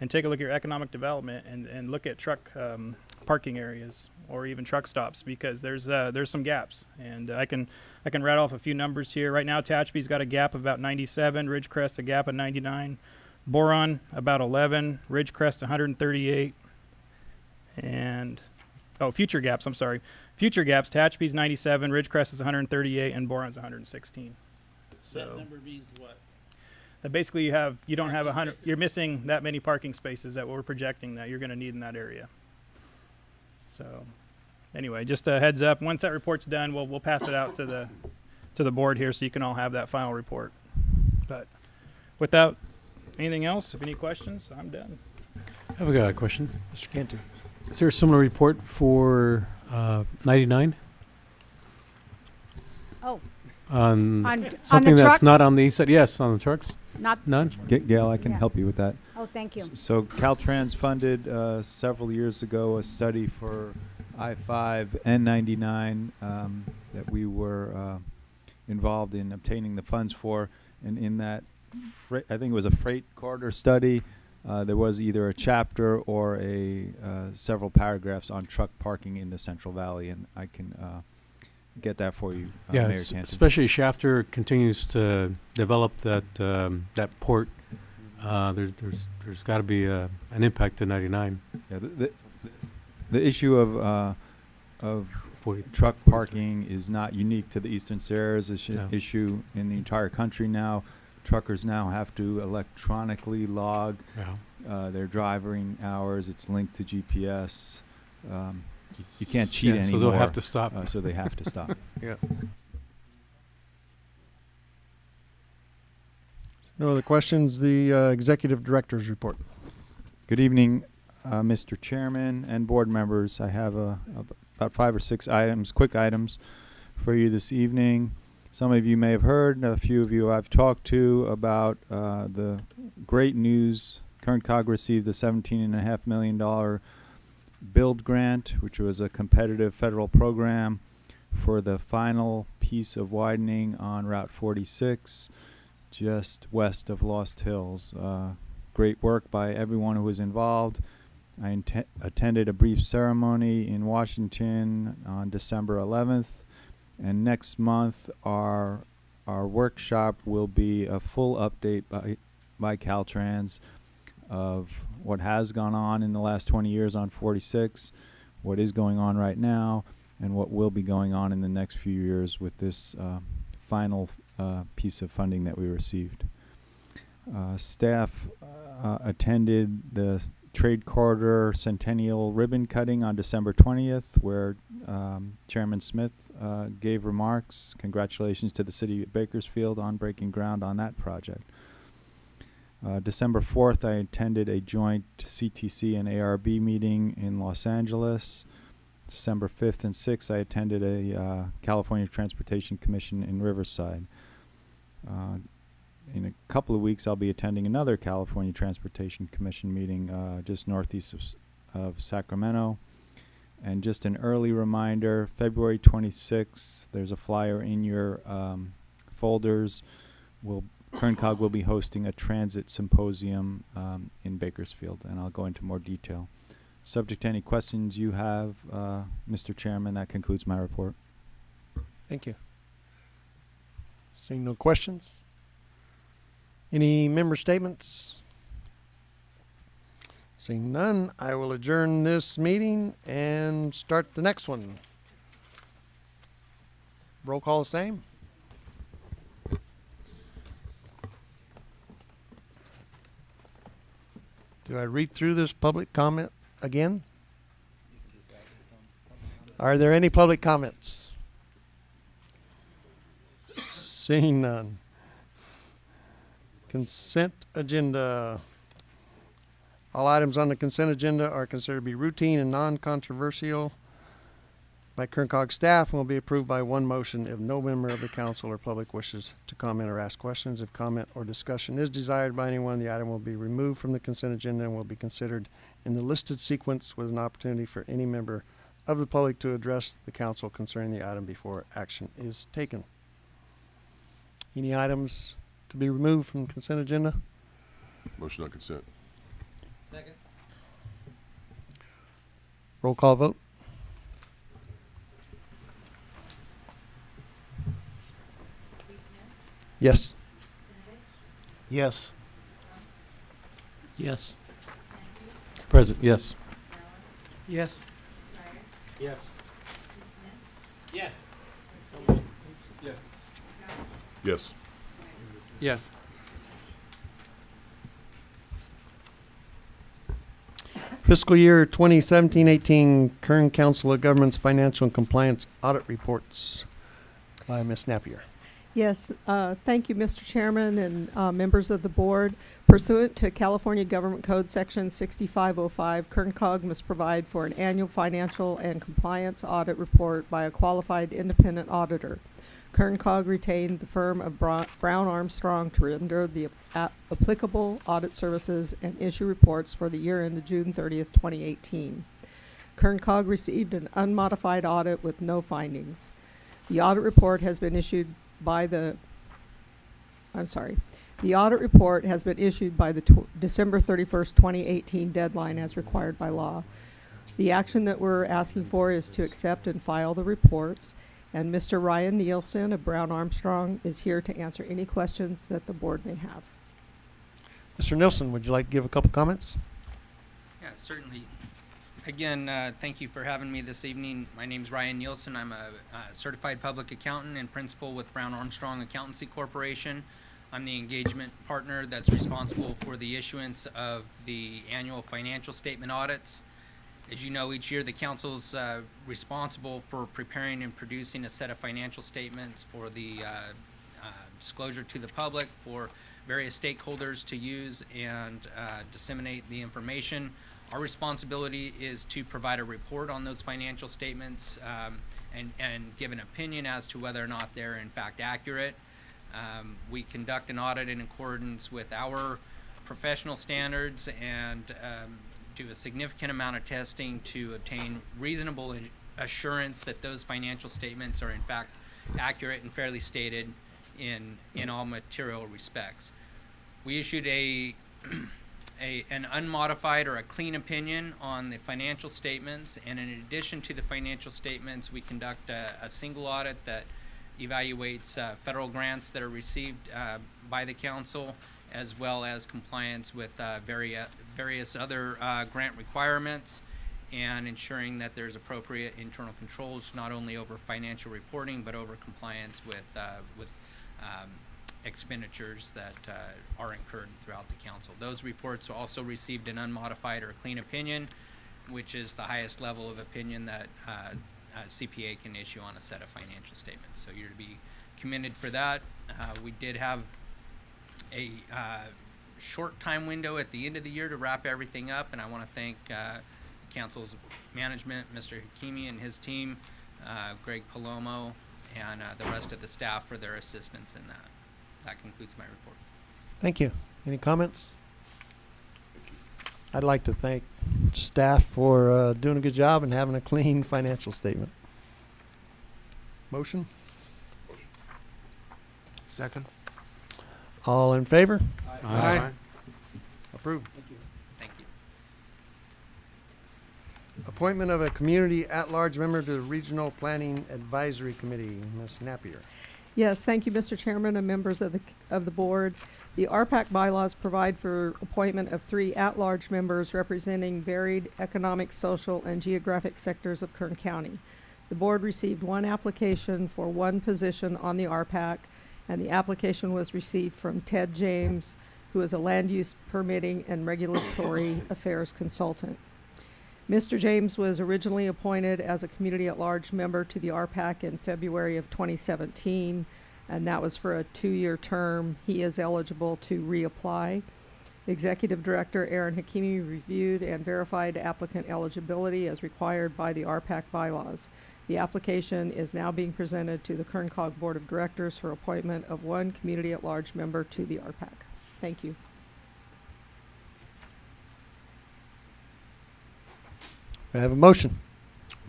and take a look at your economic development and, and look at truck um, parking areas or even truck stops because there's uh, there's some gaps. And I can I can rattle off a few numbers here. Right now, Tehachapi's got a gap of about 97, Ridgecrest a gap of 99, Boron about 11, Ridgecrest 138, and oh, future gaps. I'm sorry. Future gaps. Tehachapi's 97, Ridgecrest is 138, and Boron's 116. So That number means what? That basically you have you don't have a hundred. You're missing that many parking spaces that we're projecting that you're going to need in that area. So, anyway, just a heads up. Once that report's done, we'll we'll pass it out to the to the board here so you can all have that final report. But without anything else, if any questions, I'm done. I have a question. Mr. Cantu. Is there a similar report for uh, 99? Oh, On, on, on something the that's trucks? not on the east side? Yes, on the trucks? Not, None? Ga- Gail, I can Yeah. help you with that. oh, thank you. S- So Caltrans funded uh, several years ago a study for I-5 and 99 um, that we were uh, involved in obtaining the funds for. And in that, freight, I think it was a freight corridor study, uh, there was either a chapter or a uh, several paragraphs on truck parking in the Central Valley, and I can uh, get that for you, uh, Yeah, Mayor s- especially Shafter continues to develop that, um, that port. Uh, there, there's, there's gotta be, uh, an impact to 99. Yeah, the, the, the issue of uh, of 40 truck 43. parking is not unique to the Eastern Sierras. It's an No. issue in the entire country now. Truckers now have to electronically log Yeah. uh, their driving hours. It's linked to GPS. Um, y- you can't cheat Yeah, anymore. So they'll have to stop. Uh, so they have to stop. [laughs] Yeah. No other questions. The uh, executive director's report. Good evening, uh, Mr. Chairman and board members. I have a, a- about five or six items, quick items for you this evening. Some of you may have heard, a few of you I've talked to about uh, the great news. Kern COG received the seventeen and a half million dollar build grant, which was a competitive federal program for the final piece of widening on Route 46, just west of Lost Hills. Uh, great work by everyone who was involved. I attended a brief ceremony in Washington on December 11th, and next month our our workshop will be a full update by by Caltrans of what has gone on in the last 20 years on 46, what is going on right now, and what will be going on in the next few years with this uh, final uh, piece of funding that we received. Uh, staff uh, attended the Trade Corridor Centennial Ribbon Cutting on December 20th, where um, Chairman Smith uh, gave remarks. Congratulations to the City of Bakersfield on breaking ground on that project. Uh, December 4th, I attended a joint CTC and ARB meeting in Los Angeles. December 5th and 6th, I attended a uh, California Transportation Commission in Riverside. Uh, in a couple of weeks, I'll be attending another California Transportation Commission meeting uh, just northeast of, of Sacramento. And just an early reminder February 26th, there's a flyer in your um, folders. We'll, Kern COG will be hosting a transit symposium um, in Bakersfield, and I'll go into more detail. Subject to any questions you have, uh, Mr. Chairman, that concludes my report. Thank you. Seeing no questions. Any member statements? Seeing none, I will adjourn this meeting and start the next one. Roll call the same. Do I read through this public comment again? Are there any public comments? Seeing none. Consent agenda. All items on the consent agenda are considered to be routine and non-controversial by Kern COG staff and will be approved by one motion if no member of the council or public wishes to comment or ask questions. If comment or discussion is desired by anyone, the item will be removed from the consent agenda and will be considered in the listed sequence with an opportunity for any member of the public to address the council concerning the item before action is taken. Any items to be removed from the consent agenda? Motion on consent. Second. Roll call vote. Yes. Yes. Yes. Present, yes. Yes. Yes. Yes. Yes. Yes. Fiscal year 2017-18 Kern Council of Governments Financial and Compliance Audit Reports by Ms. Napier. Yes, uh, thank you, Mr. Chairman and uh, members of the board. Pursuant to California Government Code Section 6505, Kern COG must provide for an annual financial and compliance audit report by a qualified independent auditor. Kern COG retained the firm of Brown Armstrong to render the applicable audit services and issue reports for the year ended June 30th, 2018. Kern COG received an unmodified audit with no findings. The audit report has been issued by the, I'm sorry, the audit report has been issued by the tw- December 31st, 2018 deadline as required by law. The action that we're asking for is to accept and file the reports, and Mr. Ryan Nielsen of Brown Armstrong is here to answer any questions that the board may have. Mr. Nielsen, would you like to give a couple comments? Yeah, certainly. Again, uh, thank you for having me this evening. My name is Ryan Nielsen. I'm a, uh certified public accountant and principal with Brown Armstrong Accountancy Corporation. I'm the engagement partner that's responsible for the issuance of the annual financial statement audits. As you know, each year the council's uh, responsible for preparing and producing a set of financial statements for the uh, uh, disclosure to the public for various stakeholders to use and uh, disseminate the information. Our responsibility is to provide a report on those financial statements um, and, and give an opinion as to whether or not they're in fact accurate. Um, we conduct an audit in accordance with our professional standards and um, do a significant amount of testing to obtain reasonable assurance that those financial statements are in fact accurate and fairly stated in, in all material respects. We issued a, [clears throat] a, an unmodified or a clean opinion on the financial statements, and in addition to the financial statements, we conduct a, a single audit that evaluates uh, federal grants that are received uh, by the council, as well as compliance with uh, various, various other uh, grant requirements, and ensuring that there's appropriate internal controls, not only over financial reporting, but over compliance with, uh, with um, expenditures that uh, are incurred throughout the council. Those reports also received an unmodified or clean opinion, which is the highest level of opinion that uh, a CPA can issue on a set of financial statements. So you're to be commended for that. Uh, we did have a uh, short time window at the end of the year to wrap everything up, and I want to thank uh, council's management, Mr. Hakimi and his team, uh, Greg Palomo, and uh, the rest of the staff for their assistance in that. That concludes my report. Thank you. Any comments? I'd like to thank staff for uh, doing a good job and having a clean [laughs] financial statement. Motion? Second. All in favor? Aye. Approved. Thank you. Appointment of a community at-large member to the Regional Planning Advisory Committee, Ms. Napier. Yes, thank you, Mr. Chairman and members of the, of the board. The RPAC bylaws provide for appointment of three at-large members representing varied economic, social, and geographic sectors of Kern County. The board received one application for one position on the RPAC, and the application was received from Ted James, who is a land use permitting and regulatory affairs consultant. Mr. James was originally appointed as a community at large member to the RPAC in February of 2017, and that was for a two-year term. He is eligible to reapply. Executive Director Ahron Hakimi reviewed and verified applicant eligibility as required by the RPAC bylaws. The application is now being presented to the Kern COG Board of Directors for appointment of one community at large member to the RPAC. Thank you. I have a motion.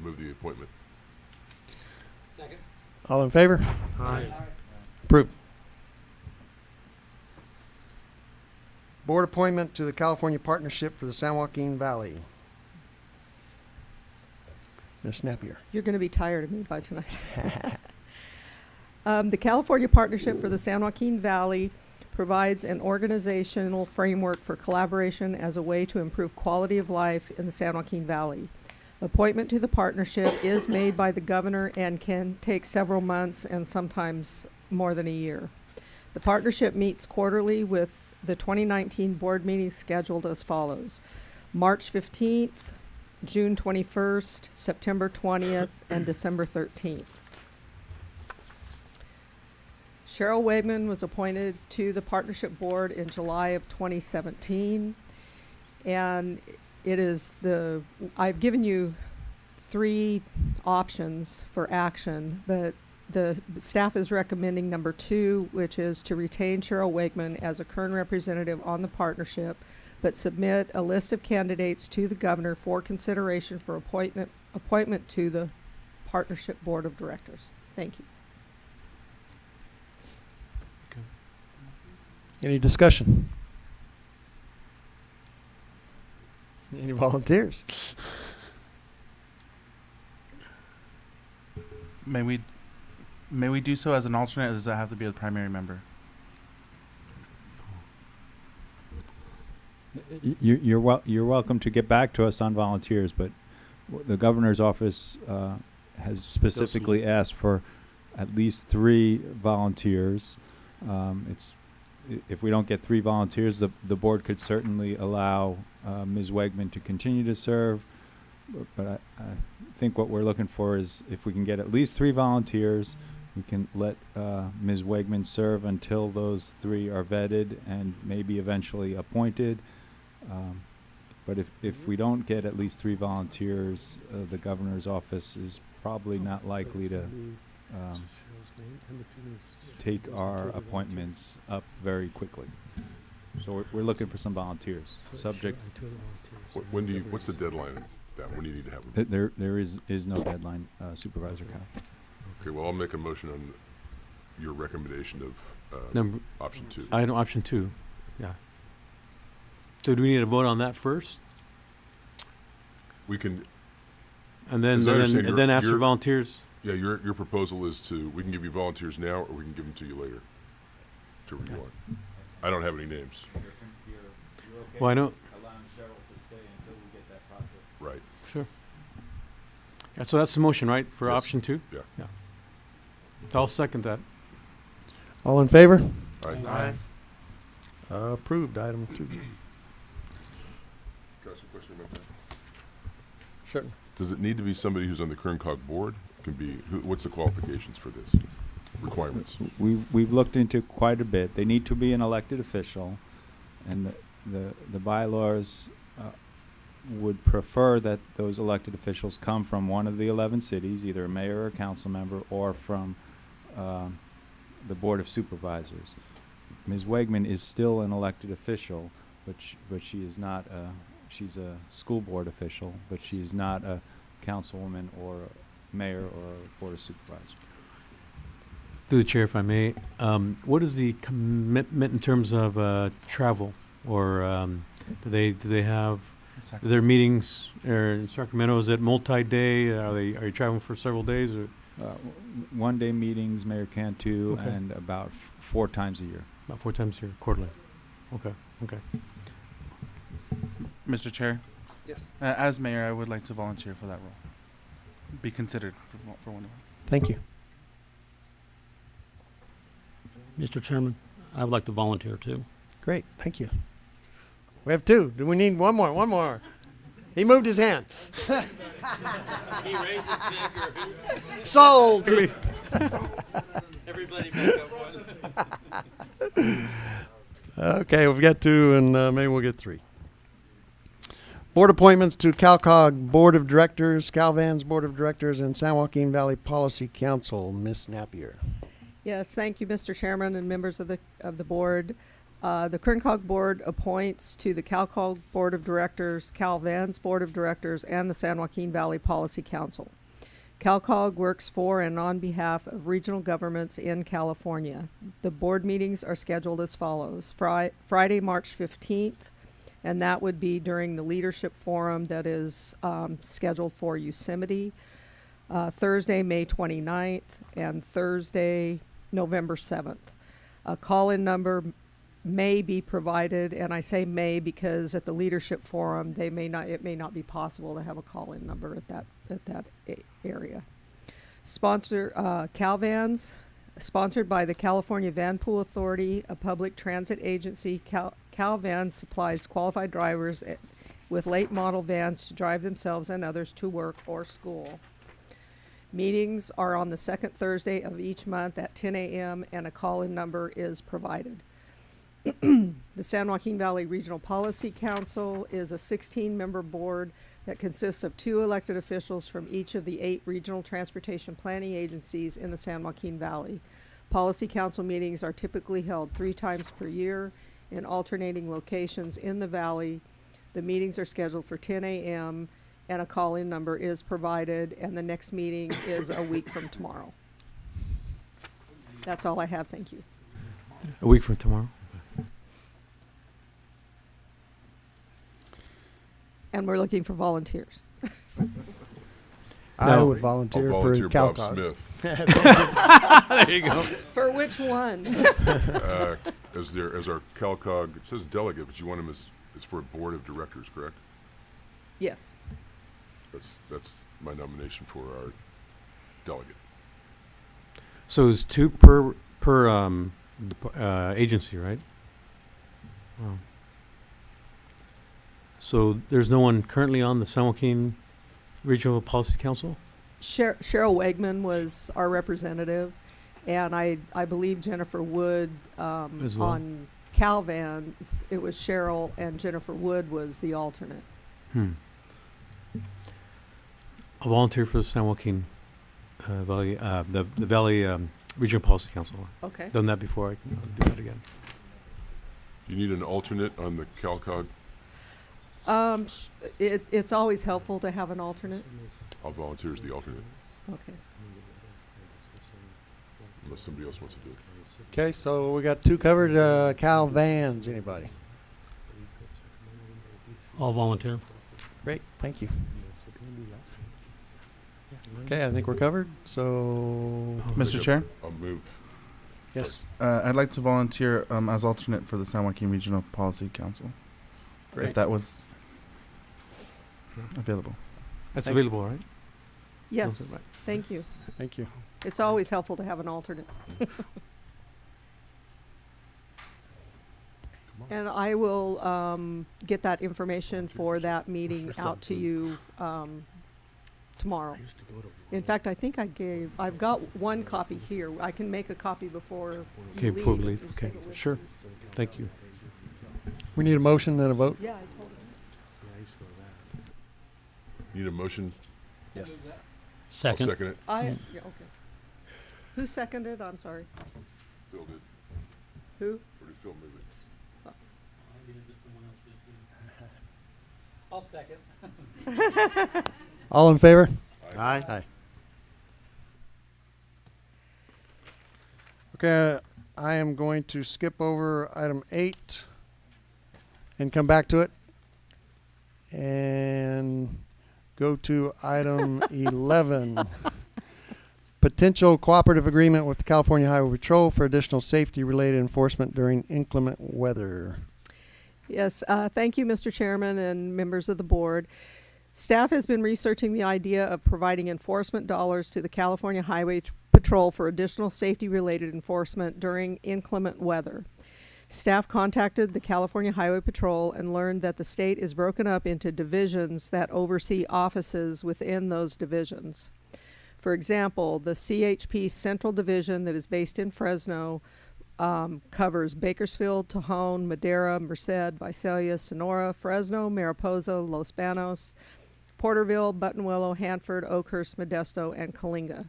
Move the appointment. Second. All in favor? Aye. Approved. Board appointment to the California Partnership for the San Joaquin Valley. Ms. Napier. You're going to be tired of me by tonight. [laughs] um, the California Partnership for the San Joaquin Valley provides an organizational framework for collaboration as a way to improve quality of life in the San Joaquin Valley. Appointment to the partnership is made by the governor and can take several months and sometimes more than a year. The partnership meets quarterly with the 2019 board meeting scheduled as follows. March 15th, June 21st, September 20th, and December 13th. Cheryl Wegman was appointed to the partnership board in July of 2017. And it is the, I've given you three options for action, but the staff is recommending number two, which is to retain Cheryl Wegman as a current representative on the partnership, but submit a list of candidates to the governor for consideration for appointment, appointment to the partnership board of directors. Thank you. Any discussion? Any volunteers? May we, may we do so as an alternate, or does that have to be a primary member? Y- You, you're wel- you're welcome to get back to us on volunteers, but w- the governor's office uh, has specifically asked for at least three volunteers. Um, it's i- if we don't get three volunteers, the the board could certainly allow uh, Ms. Wegman to continue to serve. But, but I, I think what we're looking for is if we can get at least three volunteers, we can let uh, Ms. Wegman serve until those three are vetted and maybe eventually appointed. Um, But if, if we don't get at least three volunteers, uh, the governor's office is probably not likely to um, take our appointments up very quickly. So we're, we're looking for some volunteers, subject, Wh- When do you, what's the deadline? That, when do you need to have them? th- there, there is, is no deadline, uh, Supervisor Couch. Okay, well, I'll make a motion on your recommendation of, uh, Number, option two. item, option two, yeah. So do we need to vote on that first? We can, And then, As I and then, understand, and then ask for your- volunteers? Yeah, your, your proposal is to, we can give you volunteers now, or we can give them to you later. To review on. I don't have any names. Well, I know, Allowing Cheryl to stay until we get that process. Right. sure. Yeah, so that's the motion, right, for Yes. option two? Yeah. Yeah. I'll second that. All in favor? Aye. Uh, approved, item two. Can I ask a question about that? Sure. Does it need to be somebody who's on the Kern COG board? Can be, who, what's the qualifications for this? Requirements? We've, we've looked into quite a bit. They need to be an elected official, and the, the, the bylaws uh, would prefer that those elected officials come from one of the eleven cities, either a mayor or a council member, or from um, the Board of Supervisors. Ms. Wegman is still an elected official, but sh- but she is not a, she's a school board official, but she is not a councilwoman or mayor or Board of Supervisors. Through the chair, if I may, um, what is the commitment in terms of, uh, travel? Or, um, do they, do they have, Second. their meetings, or in Sacramento, is it multi-day? Are they, are you traveling for several days or Uh, one day meetings, Mayor Cantu, Okay. and about f- four times a year. about four times a year, quarterly? Okay, okay. Mr. Chair, Yes. uh, as mayor, I would like to volunteer for that role. Be considered for, for one of them. Thank you. Mr. Chairman, I would like to volunteer too. Great, thank you. We have two. Do we need one more? One more. He moved his hand. He raised his finger. Sold. Everybody back up once. [laughs] Okay, we've got two, and uh, maybe we'll get three. Board appointments to CalCog Board of Directors, CalVans Board of Directors, and San Joaquin Valley Policy Council. Ms. Napier. Yes, thank you, Mr. Chairman and members of the, of the board. Uh, the Kern COG Board appoints to the CalCog Board of Directors, CalVan's Board of Directors, and the San Joaquin Valley Policy Council. CalCog works for and on behalf of regional governments in California. The board meetings are scheduled as follows. Fri- Friday, March 15th, and that would be during the leadership forum that is um, scheduled for Yosemite. Uh, Thursday, May 29th, and Thursday, November 7th. A call-in number may be provided, and I say may because at the leadership forum, they may not, it may not be possible to have a call-in number at that, at that area. Sponsor, uh, CalVans, sponsored by the California Van Pool Authority, a public transit agency. Cal, CalVans supplies qualified drivers at- with late model vans to drive themselves and others to work or school. Meetings are on the second Thursday of each month at 10 a.m. and a call-in number is provided. [clears throat] The San Joaquin Valley Regional Policy Council is a 16-member board that consists of two elected officials from each of the eight regional transportation planning agencies in the San Joaquin Valley. Policy Council meetings are typically held three times per year in alternating locations in the valley. The meetings are scheduled for 10 a.m. and a call-in number is provided, and the next meeting is a week from tomorrow. That's all I have, thank you. A week from tomorrow. And we're looking for volunteers. [laughs] I would volunteer, I'll for volunteer Bob CalCog. Smith [laughs] There you go. For which one? [laughs] uh, as their as our CalCog. It says delegate, but you want him as as for a board of directors, correct? Yes, That's that's my nomination for our delegate. So it's two per, per, um, uh, agency, right? Wow. So there's no one currently on the San Joaquin Regional Policy Council? Sher- Cheryl Wegman was our representative, and I, I believe Jennifer Wood, um, As well. on CalVans, it was Cheryl and Jennifer Wood was the alternate. Hmm. I'll volunteer for the San Joaquin, uh, Valley, uh, the, the Valley, um, Regional Policy Council. Okay. Done that before, I can do that again. You need an alternate on the CalCog. Um, sh- it, it's always helpful to have an alternate. I'll volunteer as the alternate Okay. unless somebody else wants to do it. Okay, so we got two covered. Uh, Cal Vans, anybody? I'll volunteer. Great, thank you. Okay, I think we're covered. So, Mr. Chair, I'll move. yes, uh, I'd like to volunteer um, as alternate for the San Joaquin Regional Policy Council. great. If that was available. That's Thank available, right? Yes, right. thank you. Thank you. It's always helpful to have an alternate. And I will, um, get that information for that meeting out to you, um, tomorrow. In fact, I think I gave, I've got one copy here. I can make a copy before Okay, before we leave. leave, okay, take it with sure. Thank you. We need a motion and a vote. Yeah, I told him. Need a motion? Yes. I'll Second. second it. I, yeah, okay. Who seconded? I'm sorry. Phil did. Who? Or did Phil move it? Oh. I'll second. [laughs] All in favor? Aye. Aye. Okay, I am going to skip over item eight and come back to it. And go to item eleven. Potential cooperative agreement with the California Highway Patrol for additional safety-related enforcement during inclement weather. Yes, uh, thank you, Mr. Chairman and members of the board. Staff has been researching the idea of providing enforcement dollars to the California Highway Patrol for additional safety-related enforcement during inclement weather. Staff contacted the California Highway Patrol and learned that the state is broken up into divisions that oversee offices within those divisions. For example, the CHP Central Division that is based in Fresno um, covers Bakersfield, Tejon, Madera, Merced, Visalia, Sonora, Fresno, Mariposa, Los Banos, Porterville, Buttonwillow, Hanford, Oakhurst, Modesto, and Coalinga.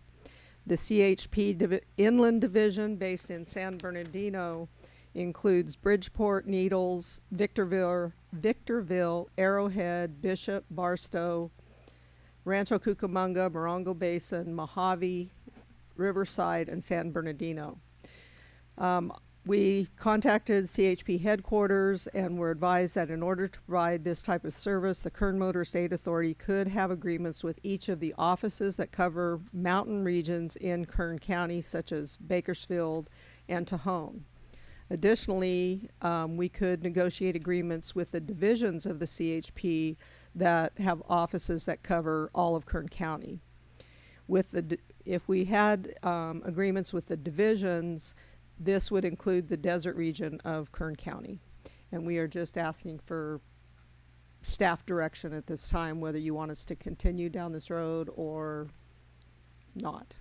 The CHP Inland Division, based in San Bernardino, includes Bridgeport, Needles, Victorville, Victorville, Arrowhead, Bishop, Barstow, Rancho Cucamonga, Morongo Basin, Mojave, Riverside, and San Bernardino. Um, we contacted CHP headquarters and were advised that in order to provide this type of service, the Kern Motorist Aid Authority could have agreements with each of the offices that cover mountain regions in Kern County, such as Bakersfield and Tejon. Additionally, um, we could negotiate agreements with the divisions of the CHP that have offices that cover all of Kern County. With the, if we had um, agreements with the divisions, this would include the desert region of Kern County. And we are just asking for staff direction at this time, whether you want us to continue down this road or not.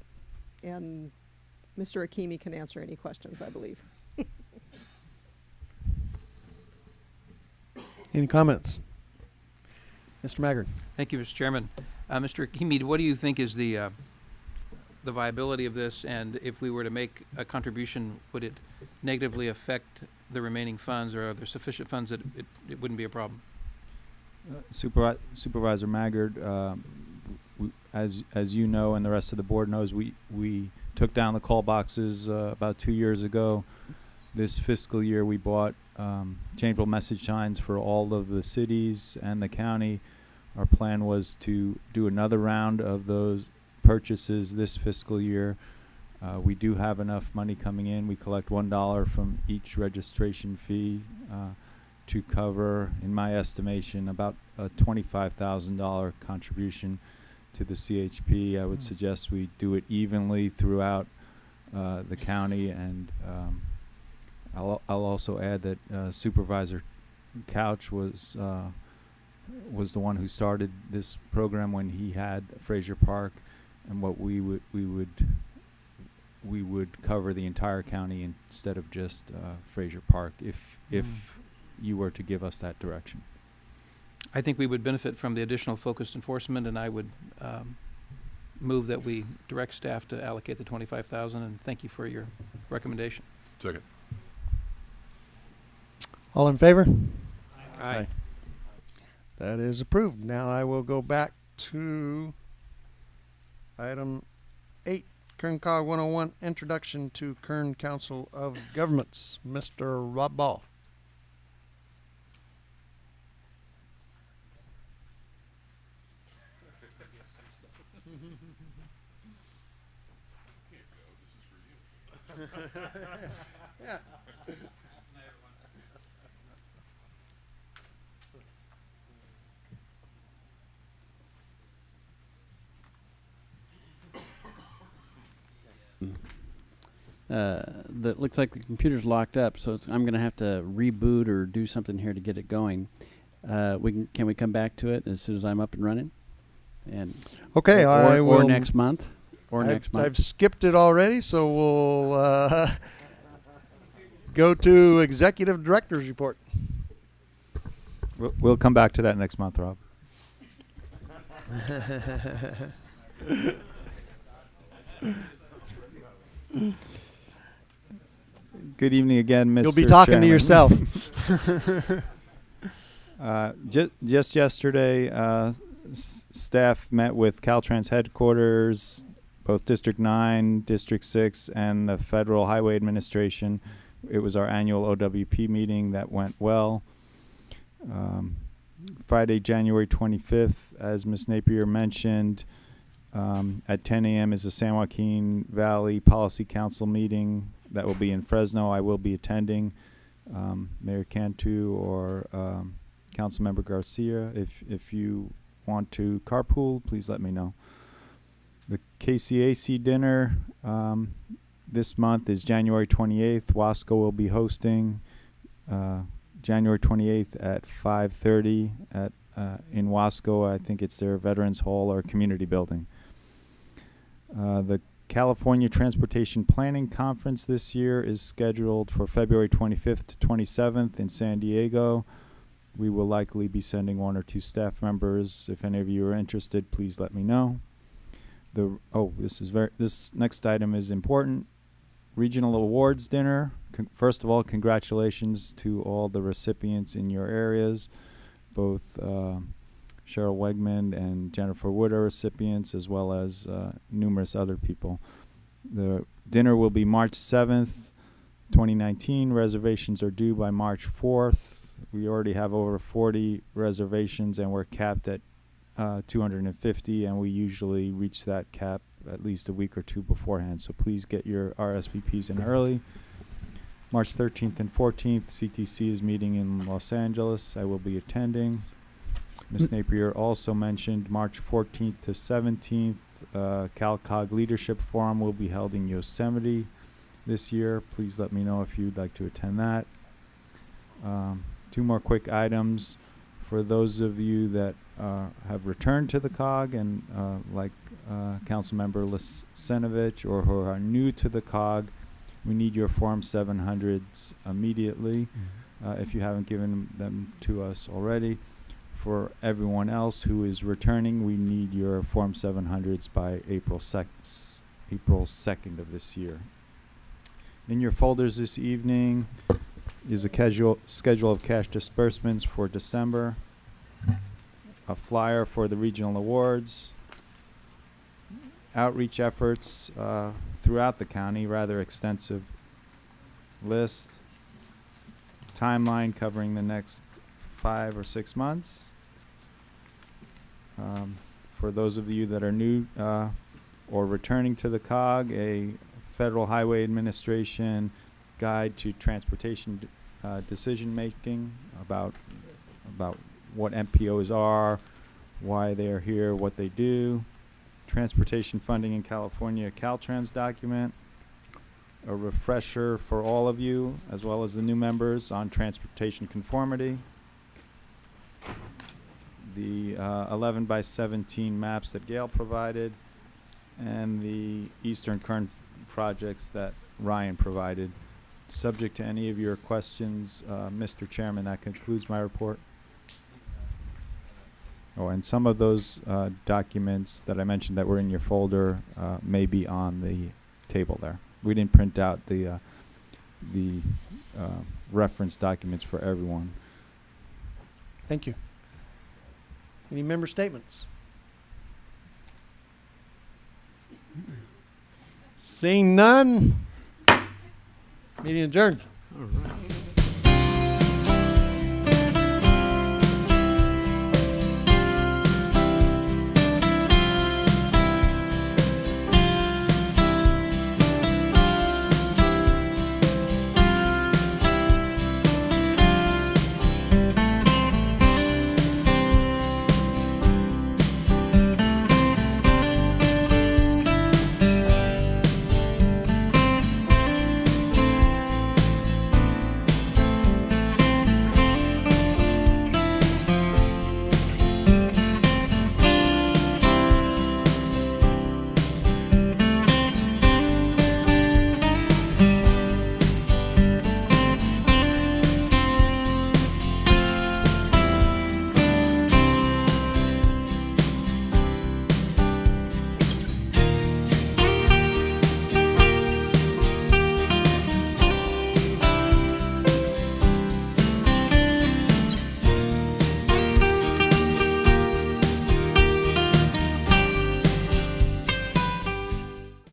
And Mr. Hakimi can answer any questions, I believe. Any comments? Mr. Maggard? Thank you, Mr. Chairman. Uh, Mr. Hakimi, what do you think is the, uh, the viability of this? And if we were to make a contribution, would it negatively affect the remaining funds or are there sufficient funds that it, it wouldn't be a problem? Supervi- Supervisor Maggard, um, as as you know, and the rest of the board knows, we we took down the call boxes uh, about two years ago. This fiscal year, we bought um, changeable message signs for all of the cities and the county. Our plan was to do another round of those purchases this fiscal year. Uh, we do have enough money coming in. We collect one dollar from each registration fee. Uh, to cover, in my estimation, about a twenty-five thousand dollar contribution to the CHP. I would suggest we do it evenly throughout uh, the county, and um, I'll I'll also add that uh, Supervisor Couch was uh, was the one who started this program when he had Frazier Park, and what we would we would we would cover the entire county instead of just uh, Frazier Park if if Mm. you were to give us that direction. I think we would benefit from the additional focused enforcement, and I would um, move that we direct staff to allocate the twenty-five thousand, and thank you for your recommendation. Second. All in favor? Aye. That is approved. Now I will go back to item eight, Kern COG 101, Introduction to Kern Council of Governments. Mr. Rob Ball. [laughs] [laughs] uh, that looks like the computer's locked up, so it's, I'm going to have to reboot or do something here to get it going. Uh, we can, can we come back to it as soon as I'm up and running? And Okay, or, I or, will. or next month, or I've, next month. I've skipped it already, so we'll uh, [laughs] go to Executive Director's Report. We'll, we'll come back to that next month, Rob. [laughs] Good evening again, Mr. You'll be talking to yourself. [laughs] [laughs] uh, ju- just yesterday, uh, staff met with Caltrans headquarters, both District 9, District 6, and the Federal Highway Administration. It was our annual OWP meeting that went well. Um, Friday, January 25th, as Ms. Napier mentioned, um, at 10 a.m. is the San Joaquin Valley Policy Council meeting that will be in Fresno. I will be attending. Um, Mayor Cantu or um, Councilmember Garcia, if if you want to carpool, please let me know. The KCAC dinner um, this month is January 28th. Wasco will be hosting. uh, January 28th at 5:30 at uh, in Wasco. I think it's their Veterans Hall or community building. Uh, the California Transportation Planning Conference this year is scheduled for February 25th to 27th in San Diego. We will likely be sending one or two staff members. If any of you are interested, please let me know. The oh, this is very this next item is important. Regional Awards Dinner. Con- first of all, congratulations to all the recipients in your areas, both uh, Cheryl Wegman and Jennifer Wood are recipients, as well as uh, numerous other people. The dinner will be March 7th, 2019. Reservations are due by March 4th. We already have over 40 reservations, and we're capped at uh, 250, and we usually reach that cap at least a week or two beforehand. So please get your RSVPs in early. March 13th and 14th, CTC is meeting in Los Angeles. I will be attending. Ms. Napier also mentioned March 14th to 17th, uh, CalCog Leadership Forum will be held in Yosemite this year. Please let me know if you'd like to attend that. Um, two more quick items. For those of you that uh, have returned to the COG and uh, like uh, Councilmember Lisenovich or who are new to the COG, we need your Form 700s immediately uh, if you haven't given them to us already. For everyone else who is returning, we need your Form 700s by April, April 2nd of this year. In your folders this evening is a casual schedule of cash disbursements for December, a flyer for the regional awards, outreach efforts uh, throughout the county, rather extensive list, timeline covering the next five or six months. Um, for those of you that are new uh, or returning to the COG, a Federal Highway Administration guide to transportation uh, decision making about about what MPOs are, why they are here, what they do, transportation funding in California, Caltrans document, a refresher for all of you as well as the new members on transportation conformity, the uh, 11 by 17 maps that Gail provided, and the Eastern Current projects that Ryan provided. Subject to any of your questions, uh, Mr. Chairman, that concludes my report. Oh, and some of those uh, documents that I mentioned that were in your folder uh, may be on the table there. We didn't print out the uh, the uh, reference documents for everyone. Thank you. Any member statements? Seeing none, meeting adjourned. All right.